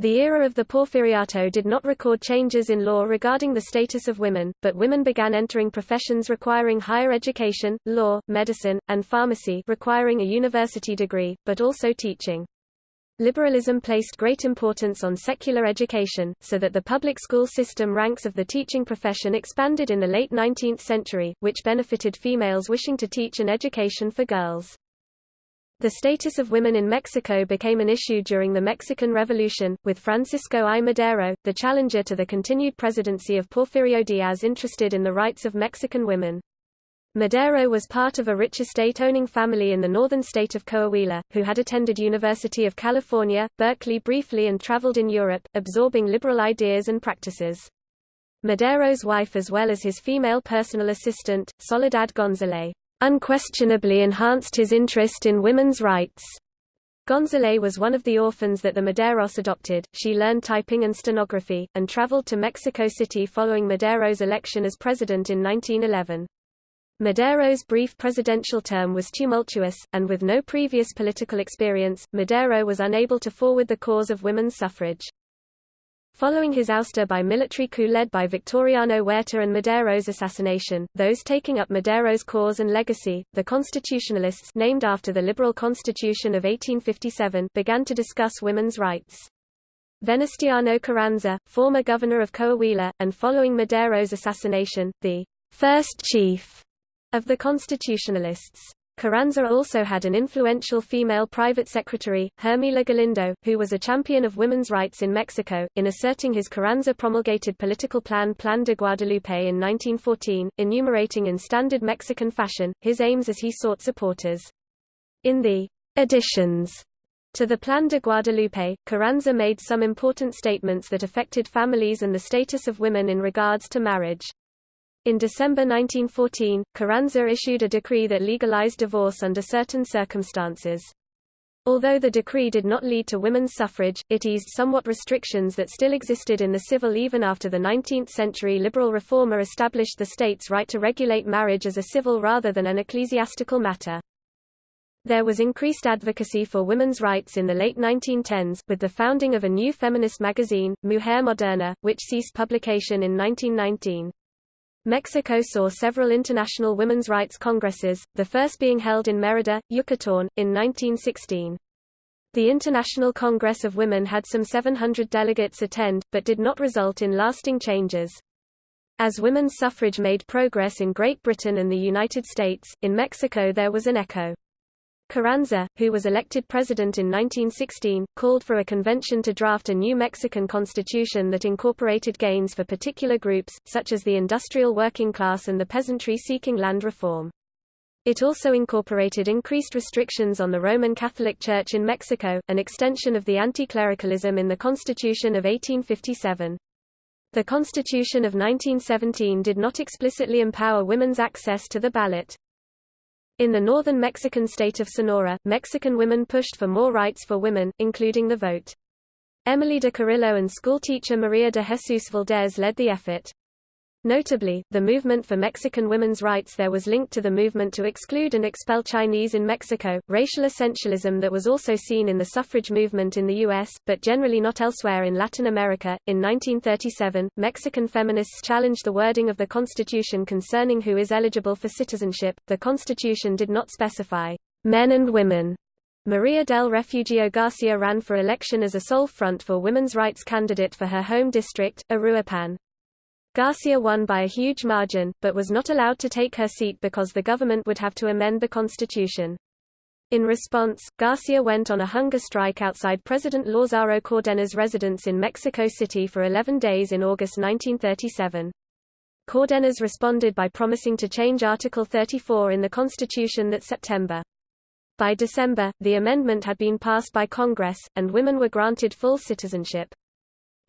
The era of the Porfiriato did not record changes in law regarding the status of women, but women began entering professions requiring higher education, law, medicine, and pharmacy requiring a university degree, but also teaching. Liberalism placed great importance on secular education, so that the public school system ranks of the teaching profession expanded in the late 19th century, which benefited females wishing to teach an education for girls. The status of women in Mexico became an issue during the Mexican Revolution, with Francisco I. Madero, the challenger to the continued presidency of Porfirio Diaz interested in the rights of Mexican women. Madero was part of a rich estate-owning family in the northern state of Coahuila, who had attended University of California, Berkeley briefly and traveled in Europe, absorbing liberal ideas and practices. Madero's wife as well as his female personal assistant, Soledad González, unquestionably enhanced his interest in women's rights. González was one of the orphans that the Maderos adopted. She learned typing and stenography, and traveled to Mexico City following Madero's election as president in 1911. Madero's brief presidential term was tumultuous, and with no previous political experience, Madero was unable to forward the cause of women's suffrage. Following his ouster by military coup led by Victoriano Huerta and Madero's assassination, those taking up Madero's cause and legacy, the Constitutionalists named after the liberal constitution of 1857 began to discuss women's rights. Venustiano Carranza, former governor of Coahuila, and following Madero's assassination, the first chief of the Constitutionalists Carranza also had an influential female private secretary, Hermila Galindo, who was a champion of women's rights in Mexico. In asserting his Carranza promulgated political plan Plan de Guadalupe in 1914, enumerating in standard Mexican fashion, his aims as he sought supporters. In the additions to the Plan de Guadalupe, Carranza made some important statements that affected families and the status of women in regards to marriage. In December 1914, Carranza issued a decree that legalized divorce under certain circumstances. Although the decree did not lead to women's suffrage, it eased somewhat restrictions that still existed in the civil even after the 19th-century liberal reformer established the state's right to regulate marriage as a civil rather than an ecclesiastical matter. There was increased advocacy for women's rights in the late 1910s, with the founding of a new feminist magazine, Mujer Moderna, which ceased publication in 1919. Mexico saw several international women's rights congresses, the first being held in Mérida, Yucatán, in 1916. The International Congress of Women had some 700 delegates attend, but did not result in lasting changes. As women's suffrage made progress in Great Britain and the United States, in Mexico there was an echo. Carranza, who was elected president in 1916, called for a convention to draft a new Mexican constitution that incorporated gains for particular groups, such as the industrial working class and the peasantry seeking land reform. It also incorporated increased restrictions on the Roman Catholic Church in Mexico, an extension of the anti-clericalism in the Constitution of 1857. The Constitution of 1917 did not explicitly empower women's access to the ballot. In the northern Mexican state of Sonora, Mexican women pushed for more rights for women, including the vote. Emélida Carrillo and schoolteacher Maria de Jesus Valdez led the effort. Notably, the movement for Mexican women's rights there was linked to the movement to exclude and expel Chinese in Mexico, racial essentialism that was also seen in the suffrage movement in the U.S., but generally not elsewhere in Latin America. In 1937, Mexican feminists challenged the wording of the Constitution concerning who is eligible for citizenship. The Constitution did not specify men and women. Maria del Refugio Garcia ran for election as a sole front for women's rights candidate for her home district, Uruapan. Garcia won by a huge margin, but was not allowed to take her seat because the government would have to amend the constitution. In response, Garcia went on a hunger strike outside President Lázaro Cárdenas' residence in Mexico City for 11 days in August 1937. Cárdenas responded by promising to change Article 34 in the Constitution that September. By December, the amendment had been passed by Congress, and women were granted full citizenship.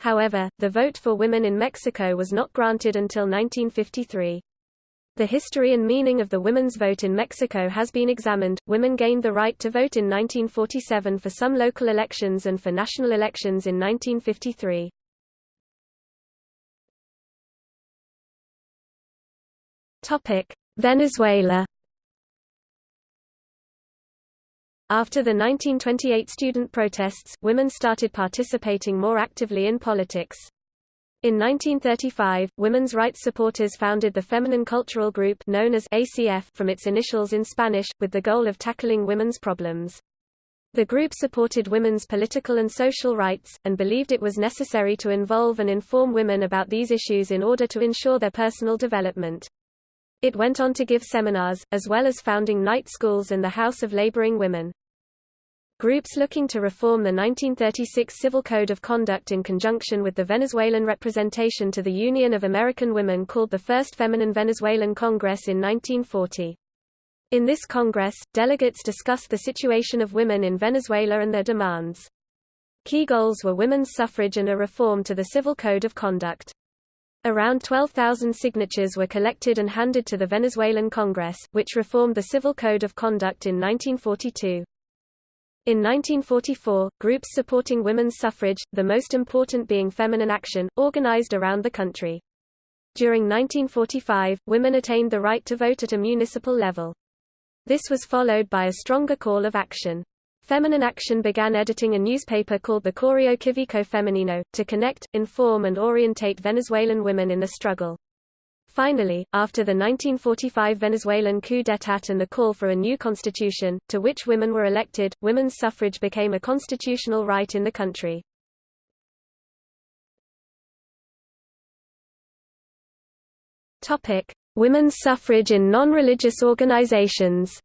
However, the vote for women in Mexico was not granted until 1953. The history and meaning of the women's vote in Mexico has been examined. Women gained the right to vote in 1947 for some local elections and for national elections in 1953. Topic: Venezuela After the 1928 student protests, women started participating more actively in politics. In 1935, women's rights supporters founded the Feminine Cultural Group known as ACF from its initials in Spanish, with the goal of tackling women's problems. The group supported women's political and social rights, and believed it was necessary to involve and inform women about these issues in order to ensure their personal development. It went on to give seminars, as well as founding night schools and the House of Laboring Women. Groups looking to reform the 1936 Civil Code of Conduct in conjunction with the Venezuelan representation to the Union of American Women called the First Feminine Venezuelan Congress in 1940. In this Congress, delegates discussed the situation of women in Venezuela and their demands. Key goals were women's suffrage and a reform to the Civil Code of Conduct. Around 12,000 signatures were collected and handed to the Venezuelan Congress, which reformed the Civil Code of Conduct in 1942. In 1944, groups supporting women's suffrage, the most important being Feminine Action, organized around the country. During 1945, women attained the right to vote at a municipal level. This was followed by a stronger call of action. Feminine Action began editing a newspaper called the Correo Civico Femenino, to connect, inform and orientate Venezuelan women in the struggle. Finally, after the 1945 Venezuelan coup d'état and the call for a new constitution, to which women were elected, women's suffrage became a constitutional right in the country. Women's suffrage in non-religious organizations.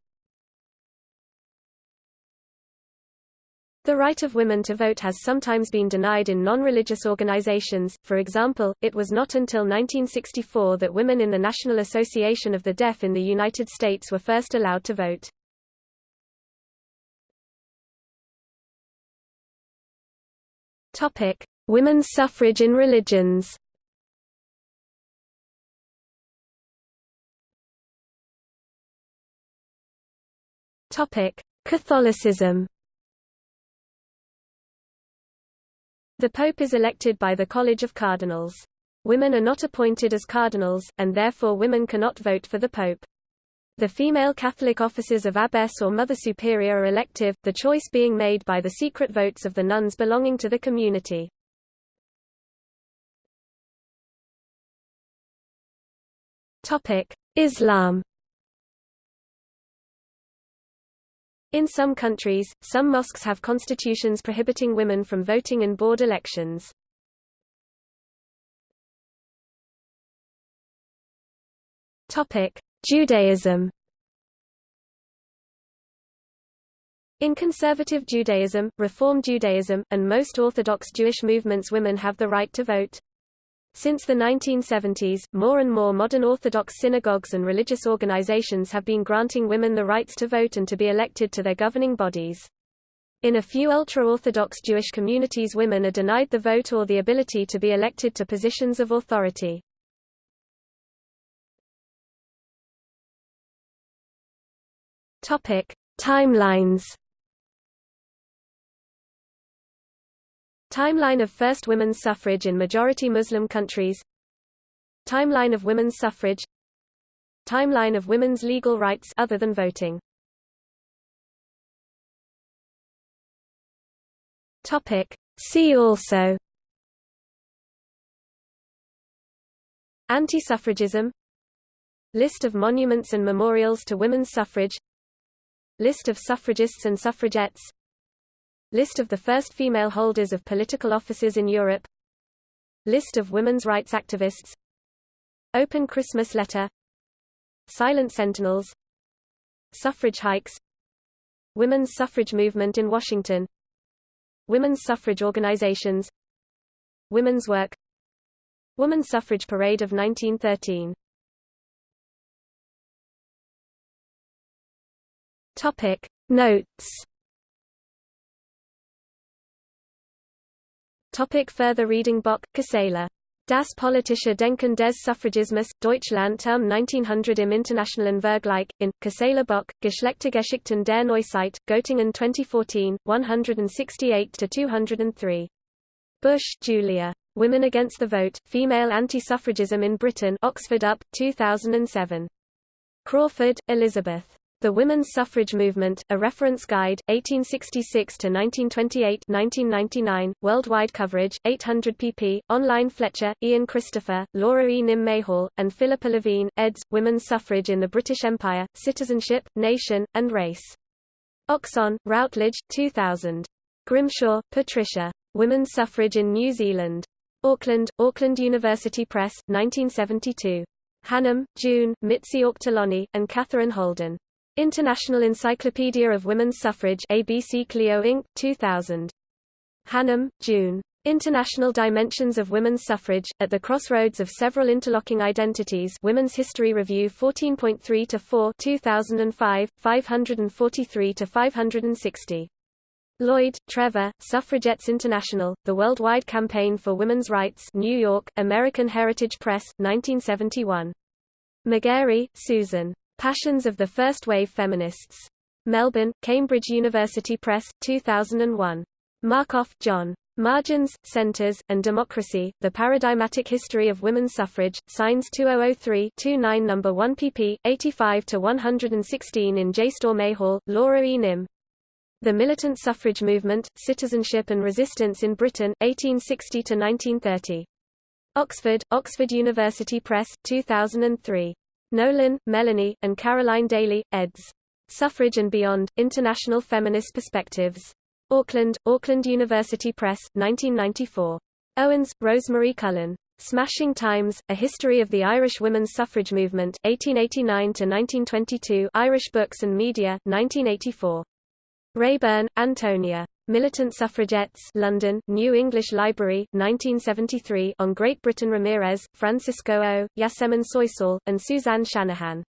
The right of women to vote has sometimes been denied in non-religious organizations, for example, it was not until 1964 that women in the National Association of the Deaf in the United States were first allowed to vote. Women's suffrage in religions. Catholicism. The Pope is elected by the College of Cardinals. Women are not appointed as cardinals, and therefore women cannot vote for the Pope. The female Catholic offices of abbess or mother superior are elective, the choice being made by the secret votes of the nuns belonging to the community. Islam In some countries, some mosques have constitutions prohibiting women from voting in board elections. Judaism In conservative Judaism, Reform Judaism, and most Orthodox Jewish movements women have the right to vote. Since the 1970s, more and more modern Orthodox synagogues and religious organizations have been granting women the rights to vote and to be elected to their governing bodies. In a few ultra-Orthodox Jewish communities women are denied the vote or the ability to be elected to positions of authority. Timelines Timeline of first women's suffrage in majority Muslim countries. Timeline of women's suffrage. Timeline of women's legal rights other than voting. Topic. See also. Anti-suffragism. List of monuments and memorials to women's suffrage. List of suffragists and suffragettes List of the first female holders of political offices in Europe. List of women's rights activists. Open Christmas letter. Silent Sentinels. Suffrage hikes. Women's suffrage movement in Washington. Women's suffrage organizations. Women's work. Women's suffrage parade of 1913 Topic. Notes Topic further reading Bock, Gisela. Das politische Denken des Suffragismus, Deutschland um 1900 im internationalen Vergleich, in, Gisela Bock, Geschlechtergeschichten der Neuzeit, Göttingen 2014, 168-203. Bush, Julia. Women Against the Vote, Female Anti-Suffragism in Britain Oxford UP, 2007. Crawford, Elizabeth. The Women's Suffrage Movement, A Reference Guide, 1866–1928 1999, worldwide coverage, 800 pp. Online Fletcher, Ian Christopher, Laura E. Nym Mayhall, and Philippa Levine, eds. Women's Suffrage in the British Empire, Citizenship, Nation, and Race. Oxon, Routledge, 2000. Grimshaw, Patricia. Women's Suffrage in New Zealand. Auckland, Auckland University Press, 1972. Hannam, June, Mitzi Auchterlonie, and Catherine Holden. International Encyclopedia of Women's Suffrage ABC Clio Inc., 2000. Hannam, June. International Dimensions of Women's Suffrage, at the crossroads of several interlocking identities Women's History Review 14.3-4 2005, 543-560. Lloyd, Trevor, Suffragettes International, The Worldwide Campaign for Women's Rights New York, American Heritage Press, 1971. Magarey, Susan. Passions of the First Wave Feminists. Melbourne, Cambridge University Press, 2001. Markoff, John. Margins, Centers, and Democracy, The Paradigmatic History of Women's Suffrage, Signs 2003-29 No. 1 pp. 85-116 in JSTOR Mayhall, Laura E. Nym. The Militant Suffrage Movement, Citizenship and Resistance in Britain, 1860-1930. Oxford, Oxford University Press, 2003. Nolan, Melanie, and Caroline Daly, eds. Suffrage and Beyond, International Feminist Perspectives. Auckland, Auckland University Press, 1994. Owens, Rosemary Cullen. Smashing Times, A History of the Irish Women's Suffrage Movement 1889–1922 Irish Books and Media, 1984. Raeburn, Antonia. Militant Suffragettes London, New English Library, 1973 on Great Britain Ramirez, Francisco O., Yasemin Soysal, and Suzanne Shanahan.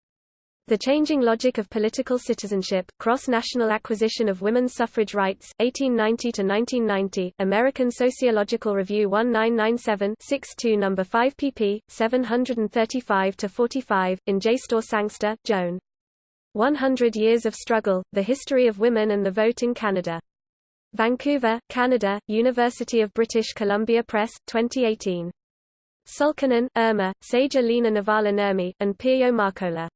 The Changing Logic of Political Citizenship, Cross-National Acquisition of Women's Suffrage Rights, 1890–1990, American Sociological Review 1997-62 No. 5 pp. 735–45, in JSTOR Sangster, Joan. 100 Years of Struggle, The History of Women and the Vote in Canada. Vancouver, Canada, University of British Columbia Press, 2018. Sulkunen, Irma, Seija Leena Nevala Nurmi, and Pirjo Markkola.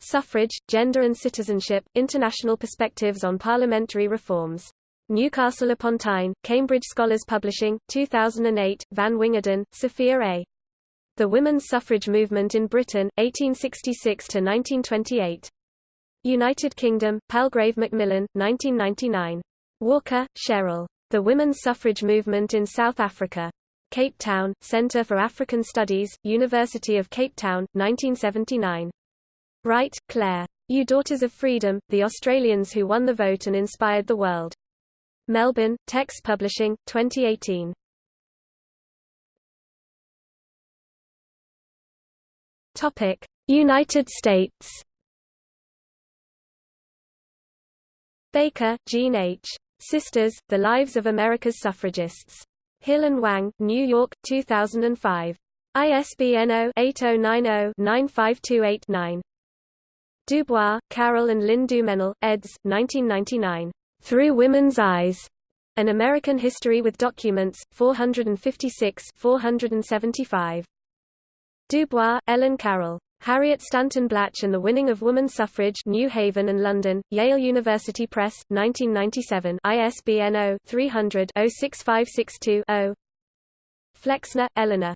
Suffrage, Gender and Citizenship, International Perspectives on Parliamentary Reforms. Newcastle upon Tyne, Cambridge Scholars Publishing, 2008, Van Wingerden, Sophia A. The Women's Suffrage Movement in Britain, 1866–1928. United Kingdom, Palgrave Macmillan, 1999. Walker, Cheryl. The Women's Suffrage Movement in South Africa. Cape Town, Centre for African Studies, University of Cape Town, 1979. Wright, Claire. You Daughters of Freedom, The Australians Who Won the Vote and Inspired the World. Melbourne, Text Publishing, 2018. Topic: United States. Baker, Jean H. Sisters: The Lives of America's Suffragists. Hill and Wang, New York, 2005. ISBN 0-8090-95289. Dubois, Carol and Lynn Dumenil, eds. 1999. Through Women's Eyes. An American History with Documents, 456 475. Dubois, Ellen Carol. Harriet Stanton Blatch and the Winning of Woman Suffrage New Haven and London, Yale University Press, 1997 ISBN 0-300-06562-0 Flexner, Eleanor.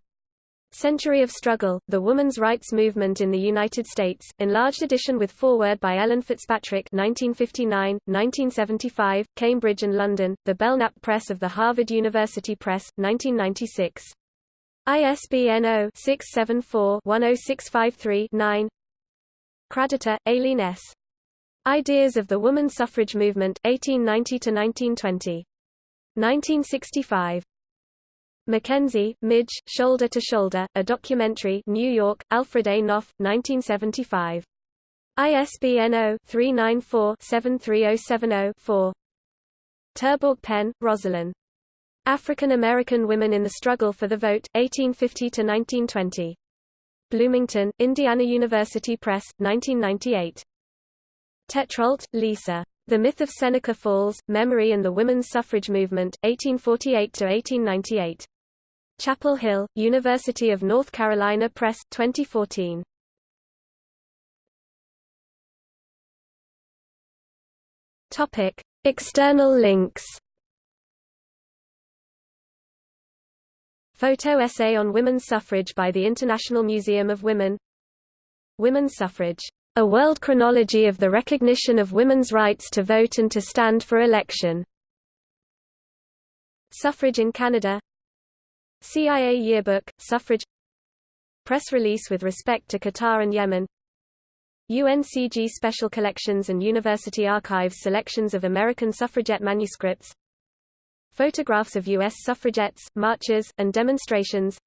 Century of Struggle, The Woman's Rights Movement in the United States, enlarged edition with foreword by Ellen Fitzpatrick 1959, 1975, Cambridge and London, The Belknap Press of the Harvard University Press, 1996. ISBN 0-674-10653-9 Kraditor, Aileen S. Ideas of the Woman Suffrage Movement, 1890–1920. 1965. Mackenzie, Midge, Shoulder to Shoulder, a documentary New York, Alfred A. Knopf, 1975. ISBN 0-394-73070-4 Terborg Penn, Rosalind. African American Women in the Struggle for the Vote, 1850–1920. Bloomington, Indiana University Press, 1998. Tetrault, Lisa. The Myth of Seneca Falls, Memory and the Women's Suffrage Movement, 1848–1898. Chapel Hill, University of North Carolina Press, 2014. Topic: External links. Photo essay on women's suffrage by the International Museum of Women. Women's suffrage. A world chronology of the recognition of women's rights to vote and to stand for election. Suffrage in Canada CIA Yearbook, Suffrage Press release with respect to Qatar and Yemen UNCG Special Collections and University Archives selections of American suffragette manuscripts Photographs of U.S. suffragettes, marches, and demonstrations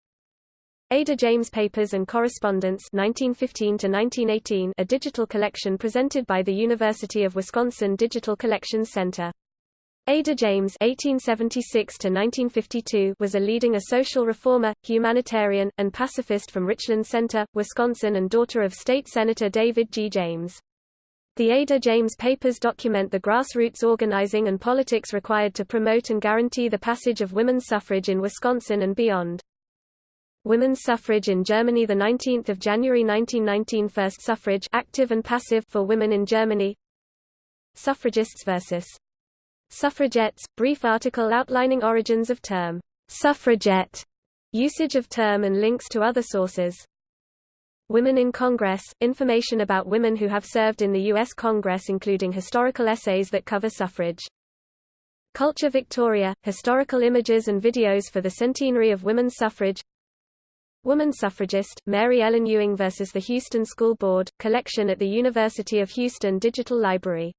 Ada James Papers and Correspondence 1915 a digital collection presented by the University of Wisconsin Digital Collections Center Ada James (1876–1952) was a leading a social reformer, humanitarian, and pacifist from Richland Center, Wisconsin, and daughter of State Senator David G. James. The Ada James Papers document the grassroots organizing and politics required to promote and guarantee the passage of women's suffrage in Wisconsin and beyond. Women's suffrage in Germany 19 January 1919 First suffrage active and passive for women in Germany Suffragists versus Suffragettes, brief article outlining origins of term suffragette, usage of term and links to other sources. Women in Congress, information about women who have served in the U.S. Congress including historical essays that cover suffrage. Culture Victoria, historical images and videos for the centenary of women's suffrage Woman suffragist, Mary Ellen Ewing vs. the Houston School Board, collection at the University of Houston Digital Library.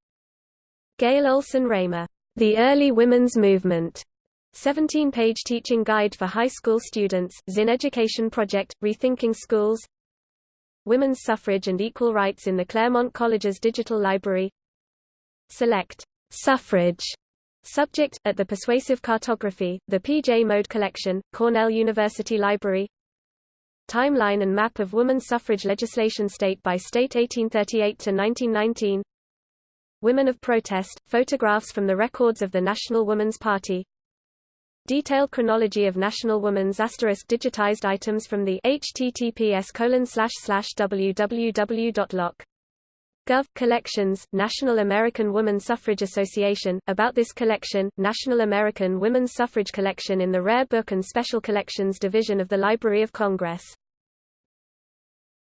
Gail Olson Raymer The Early Women's Movement, 17-page teaching guide for high school students, Zinn Education Project, Rethinking Schools Women's Suffrage and Equal Rights in the Claremont College's Digital Library. Select Suffrage Subject, at the Persuasive Cartography, the P.J. Mode Collection, Cornell University Library. Timeline and map of women's suffrage legislation state by state 1838–1919 Women of Protest, photographs from the records of the National Woman's Party Detailed chronology of National Woman's asterisk digitized items from the https www.loc Gov. Collections, National American Woman Suffrage Association, about this collection, National American Women's Suffrage Collection in the Rare Book and Special Collections Division of the Library of Congress